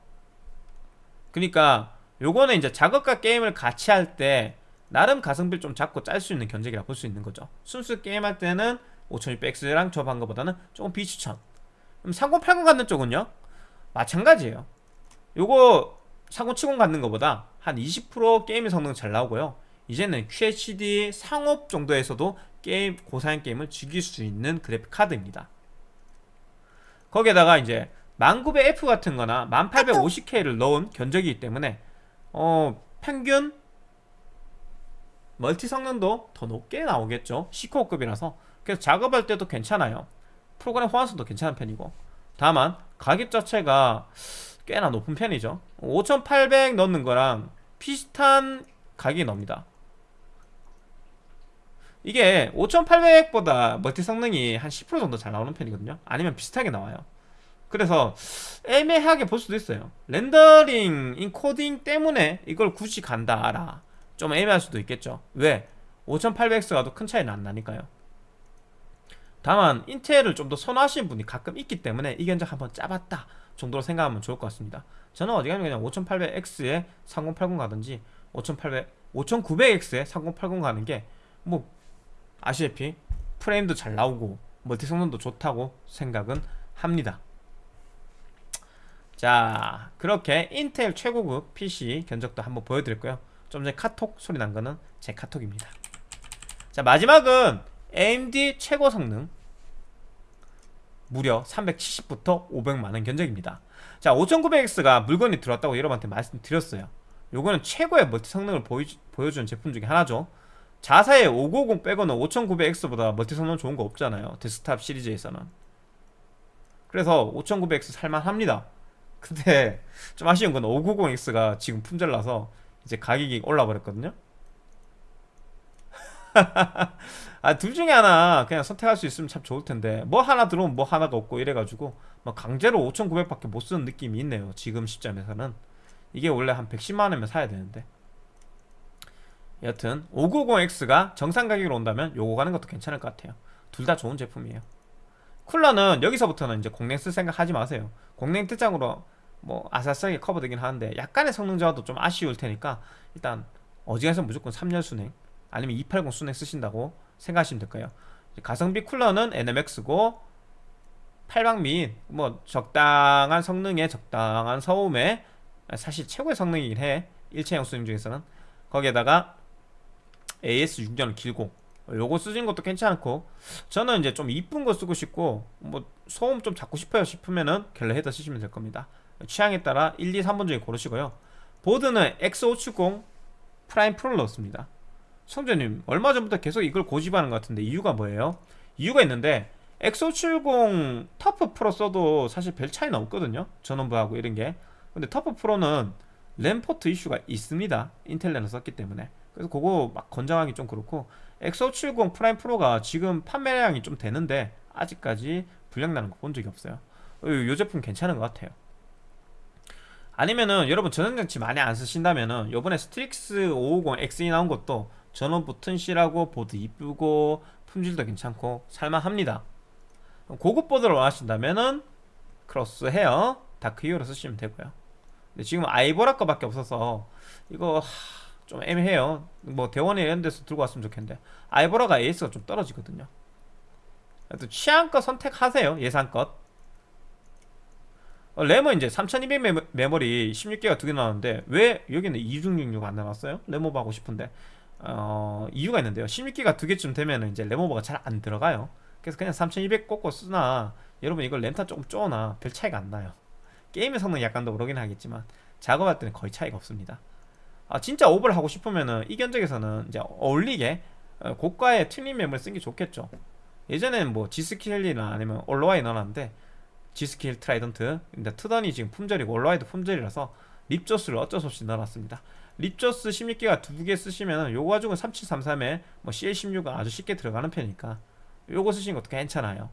그러니까 요거는 이제 작업과 게임을 같이 할 때 나름 가성비를 좀 잡고 짤 수 있는 견적이라 볼 수 있는 거죠. 순수 게임할 때는 5600X랑 접한 것보다는 조금 비추천. 그럼 3080 갖는 쪽은요? 마찬가지예요. 요거 3070 갖는 것보다 한 20% 게임 성능 잘 나오고요 이제는 QHD 상업 정도에서도 게임 고사양 게임을 즐길 수 있는 그래픽 카드입니다. 거기에다가 이제 1900F 같은 거나 1850K를 넣은 견적이기 때문에 어 평균 멀티 성능도 더 높게 나오겠죠. 시코어급이라서. 그래서 작업할 때도 괜찮아요. 프로그램 호환성도 괜찮은 편이고. 다만 가격 자체가 꽤나 높은 편이죠. 5800 넣는 거랑 비슷한 가격이 나옵니다 이게 5800보다 멀티 성능이 한 10% 정도 잘 나오는 편이거든요. 아니면 비슷하게 나와요. 그래서 애매하게 볼 수도 있어요. 렌더링, 인코딩 때문에 이걸 굳이 간다 알아 좀 애매할 수도 있겠죠. 왜? 5800X 가도 큰 차이는 안 나니까요. 다만 인텔을 좀 더 선호하시는 분이 가끔 있기 때문에 이 견적 한번 짜봤다 정도로 생각하면 좋을 것 같습니다. 저는 어디 가면 그냥 5800X에 3080 가든지 5800, 5900X에 3080 가는 게 뭐 아시다시피 프레임도 잘 나오고 멀티 성능도 좋다고 생각은 합니다. 자 그렇게 인텔 최고급 PC 견적도 한번 보여드렸고요. 좀 전에 카톡 소리 난 거는 제 카톡입니다. 자 마지막은 AMD 최고 성능. 무려 370부터 500만원 견적입니다. 자 5900X가 물건이 들어왔다고 여러분한테 말씀드렸어요. 요거는 최고의 멀티 성능을 보여, 보여주는 제품 중에 하나죠 자사의 5950 빼고는 5900X보다 멀티 성능 좋은 거 없잖아요. 데스크탑 시리즈에서는. 그래서 5900X 살만합니다. 근데 좀 아쉬운 건 590X가 지금 품절나서 이제 가격이 올라 버렸거든요. 아 둘 중에 하나 그냥 선택할 수 있으면 참 좋을 텐데. 뭐 하나 들어오면 뭐 하나가 없고 이래가지고 뭐 강제로 5,900밖에 못 쓰는 느낌이 있네요. 지금 시점에서는. 이게 원래 한 110만원이면 사야 되는데 여튼 590X가 정상 가격으로 온다면 요거 가는 것도 괜찮을 것 같아요. 둘 다 좋은 제품이에요. 쿨러는 여기서부터는 이제 공랭 쓸 생각 하지 마세요. 공랭 특장으로 뭐 아싸싸하게 커버되긴 하는데 약간의 성능 저하도 좀 아쉬울 테니까 일단 어지간해서 무조건 3열 순행 아니면 280 순행 쓰신다고 생각하시면 될까요. 가성비 쿨러는 NMX고 8방 및뭐 적당한 성능에 적당한 소음에 사실 최고의 성능이긴 해. 일체형 수행 중에서는. 거기에다가 AS 6년 길고 요거 쓰시는 것도 괜찮고 저는 이제 좀 이쁜 거 쓰고 싶고 뭐 소음 좀 잡고 싶어요 싶으면은 갤러 헤더 쓰시면 될 겁니다. 취향에 따라 1, 2, 3번 중에 고르시고요. 보드는 X570 프라임 프로를 넣었습니다. 성재님 얼마 전부터 계속 이걸 고집하는 것 같은데 이유가 뭐예요? 이유가 있는데 X570 터프 프로 써도 사실 별 차이는 없거든요. 전원부하고 이런 게. 근데 터프 프로는 랜 포트 이슈가 있습니다. 인텔 랜을 썼기 때문에 그래서 그거 막 권장하기 좀 그렇고 X570 프라임 프로가 지금 판매량이 좀 되는데 아직까지 불량 나는 거 본 적이 없어요. 이 제품 괜찮은 것 같아요. 아니면은 여러분 저장장치 많이 안 쓰신다면은 요번에 스트릭스 550X이 나온 것도 전원부 튼실하고 보드 이쁘고 품질도 괜찮고 살만합니다. 고급 보드를 원하신다면은 크로스 헤어 다크 히어로 쓰시면 되고요. 근데 지금 아이보라 거밖에 없어서 이거 하, 좀 애매해요. 뭐 대원이나 이런 데서 들고 왔으면 좋겠는데. 아이보라가 AS가 좀 떨어지거든요. 또 취향껏 선택하세요 예산껏. 어, 램은 이제 3200 메모, 메모리 16기가 두 개 나왔는데 왜 여기는 2666 안 나왔어요? 램오버 하고 싶은데. 어, 이유가 있는데요. 16기가 두 개쯤 되면 이제 램오버가 잘 안 들어가요. 그래서 그냥 3200 꽂고 쓰나. 여러분 이걸 램타 조금 쪼나. 별 차이가 안 나요. 게임의 성능 약간 더 오르긴 하겠지만 작업할 때는 거의 차이가 없습니다 아 진짜 오버를 하고 싶으면은 이 견적에서는 이제 어울리게 어, 고가의 튜닝 램을 쓰는 게 좋겠죠. 예전에는 뭐 지스킬이나 아니면 올로와이 넣어놨는데 지스킬 트라이던트 근데 트던이 지금 품절이고 올로와이도 품절이라서 립조스를 어쩔 수 없이 넣어놨습니다. 립조스 16기가 두 개 쓰시면 요거 가지고 3733에 뭐 CL16은 아주 쉽게 들어가는 편이니까 요거 쓰시는 것도 괜찮아요.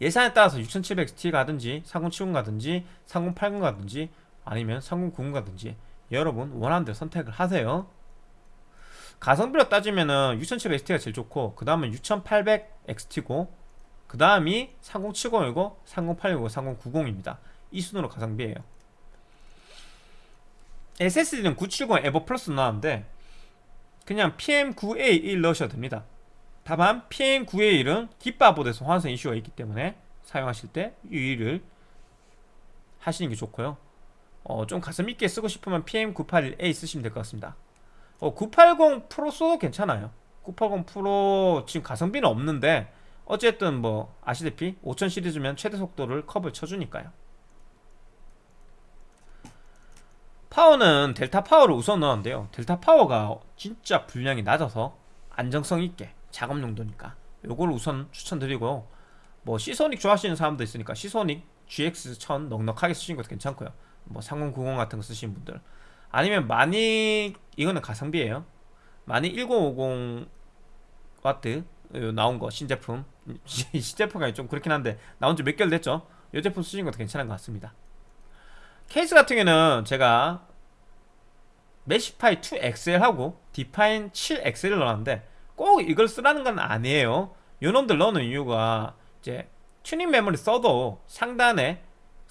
예산에 따라서 6700XT 가든지 3070 가든지 3080 가든지 아니면 3090 가든지 여러분 원하는 대로 선택을 하세요. 가성비로 따지면은 6700XT가 제일 좋고 그 다음은 6800XT고 그 다음이 3070이고 3080이고 3090입니다. 이 순으로 가성비예요. SSD는 970 에버 플러스 나왔는데 그냥 PM9A1 넣으셔도 됩니다. 다만 PM9A1은 깃바보드에서 환선 이슈가 있기 때문에 사용하실 때 유의를 하시는 게 좋고요 어, 좀 가슴 있게 쓰고 싶으면 PM981A 쓰시면 될 것 같습니다. 어, 980 프로 써도 괜찮아요. 980 프로 지금 가성비는 없는데 어쨌든 뭐 아시다시피 5000 시리즈면 최대 속도를 컵을 쳐주니까요. 파워는 델타 파워를 우선 넣었는데요. 델타 파워가 진짜 분량이 낮아서 안정성 있게 작업 용도니까 요걸 우선 추천드리고요. 뭐 시소닉 좋아하시는 사람도 있으니까 시소닉 GX1000 넉넉하게 쓰시는 것도 괜찮고요 뭐 3090 같은 거 쓰시는 분들. 아니면 많이 이거는 가성비예요. 많이 1050 와트 나온 거 신제품. 신제품이 좀 그렇긴 한데 나온 지 몇 개월 됐죠? 이 제품 쓰시는 것도 괜찮은 것 같습니다. 케이스 같은 경우는 제가 메시파이 2XL하고 디파인 7XL을 넣었는데 꼭 이걸 쓰라는 건 아니에요. 요놈들 넣는 이유가 이제 튜닝 메모리 써도 상단에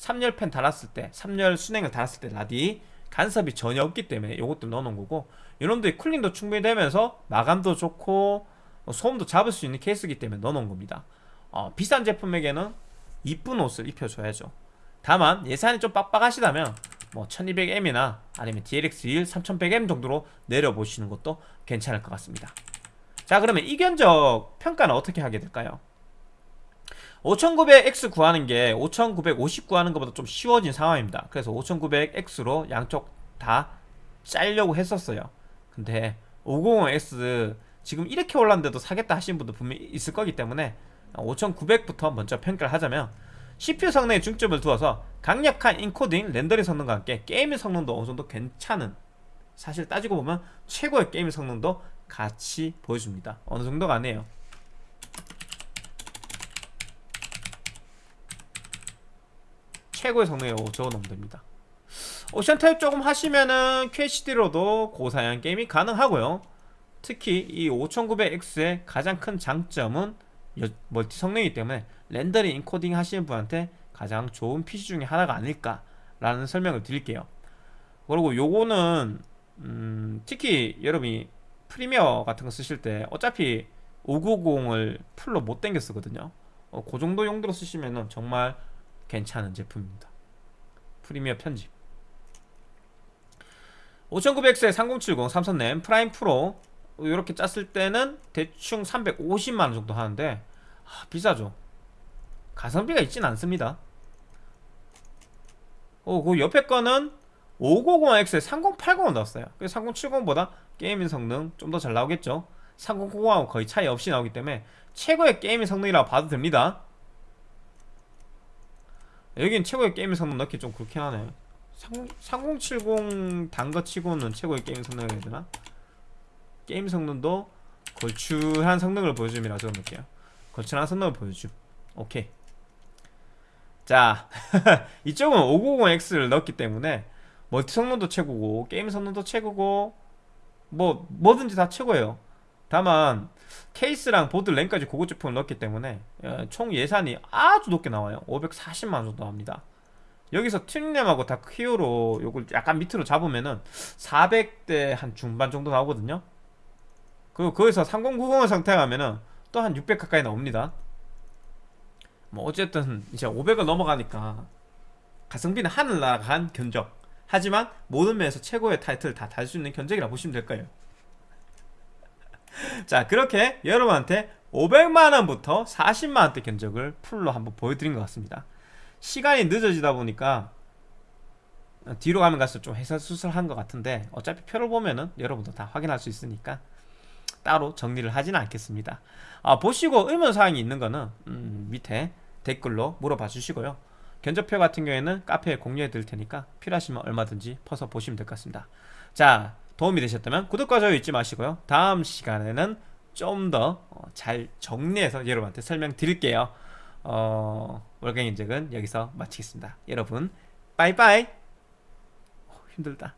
3열 팬 달았을 때 3열 수랭을 달았을 때 라디 간섭이 전혀 없기 때문에 이것도 넣어놓은 거고 이놈들이 쿨링도 충분히 되면서 마감도 좋고 소음도 잡을 수 있는 케이스이기 때문에 넣어놓은 겁니다. 어, 비싼 제품에게는 이쁜 옷을 입혀줘야죠. 다만 예산이 좀 빡빡하시다면 뭐 1200M이나 아니면 DLX1 3100M 정도로 내려보시는 것도 괜찮을 것 같습니다. 자 그러면 이 견적 평가는 어떻게 하게 될까요? 5900X 구하는 게 5950 구하는 것보다 좀 쉬워진 상황입니다. 그래서 5900X로 양쪽 다 짤려고 했었어요. 근데 550X 지금 이렇게 올랐는데도 사겠다 하시는 분도 분명히 있을 거기 때문에 5900부터 먼저 평가를 하자면 CPU 성능에 중점을 두어서 강력한 인코딩, 렌더링 성능과 함께 게임의 성능도 어느 정도 괜찮은 사실 따지고 보면 최고의 게임의 성능도 같이 보여줍니다. 어느 정도가 아니에요 최고의 성능에 적어놓으면 됩니다. 옵션 타협 조금 하시면은 QHD로도 고사양 게임이 가능하고요. 특히 이 5900X의 가장 큰 장점은 여- 멀티 성능이기 때문에 렌더링 인코딩 하시는 분한테 가장 좋은 PC 중에 하나가 아닐까라는 설명을 드릴게요. 그리고 요거는 음, 특히 여러분이 프리미어 같은 거 쓰실 때 어차피 5950을 풀로 못 당겨 쓰거든요. 어, 그 정도 용도로 쓰시면은 정말 괜찮은 제품입니다. 프리미어 편집. 5900X에 3070 삼성램 프라임 프로. 이렇게 짰을 때는 대충 350만원 정도 하는데 아, 비싸죠. 가성비가 있진 않습니다. 어, 그 옆에 거는 5950X에 3080을 넣었어요. 그래서 3070보다 게이밍 성능 좀 더 잘 나오겠죠. 3090하고 거의 차이 없이 나오기 때문에 최고의 게이밍 성능이라고 봐도 됩니다 여긴 최고의 게이밍 성능 넣기 좀 그렇긴 하네. 3070 단거 치고는 최고의 게임 해야 되나? 게임 성능도 걸출한 성능을 보여줌이라 적어놓을게요. 걸출한 성능을 보여줌. 오케이. 자 이쪽은 5950X를 넣었기 때문에 멀티 성능도 최고고 게임 성능도 최고고 뭐 뭐든지 다 최고예요. 다만 케이스랑 보드 램까지 고급 제품을 넣었기 때문에 어, 총 예산이 아주 높게 나와요. 540만원 정도 합니다. 여기서 튜닝램하고 다 히어로 요걸 약간 밑으로 잡으면은 400대 한 중반 정도 나오거든요. 그리고 거기서 3090을 상태하면은 또 한 600 가까이 나옵니다. 뭐 어쨌든 이제 500을 넘어가니까 가성비는 하늘 나간 견적. 하지만 모든 면에서 최고의 타이틀을 다 달 수 있는 견적이라 보시면 될 거예요 자 그렇게 여러분한테 500만원부터 40만원대 견적을 풀로 한번 보여드린 것 같습니다. 시간이 늦어지다 보니까 뒤로 가면 갈수록 좀 해설수설한 것 같은데 어차피 표를 보면은 여러분도 다 확인할 수 있으니까 따로 정리를 하지는 않겠습니다. 아, 보시고 의문사항이 있는 거는 음, 밑에 댓글로 물어봐 주시고요. 견적표 같은 경우에는 카페에 공유해 드릴 테니까 필요하시면 얼마든지 퍼서 보시면 될 것 같습니다. 자 도움이 되셨다면 구독과 좋아요 잊지 마시고요. 다음 시간에는 좀 더 잘 정리해서 여러분한테 설명드릴게요. 어, 월경 인적은 여기서 마치겠습니다. 여러분 빠이빠이! 어, 힘들다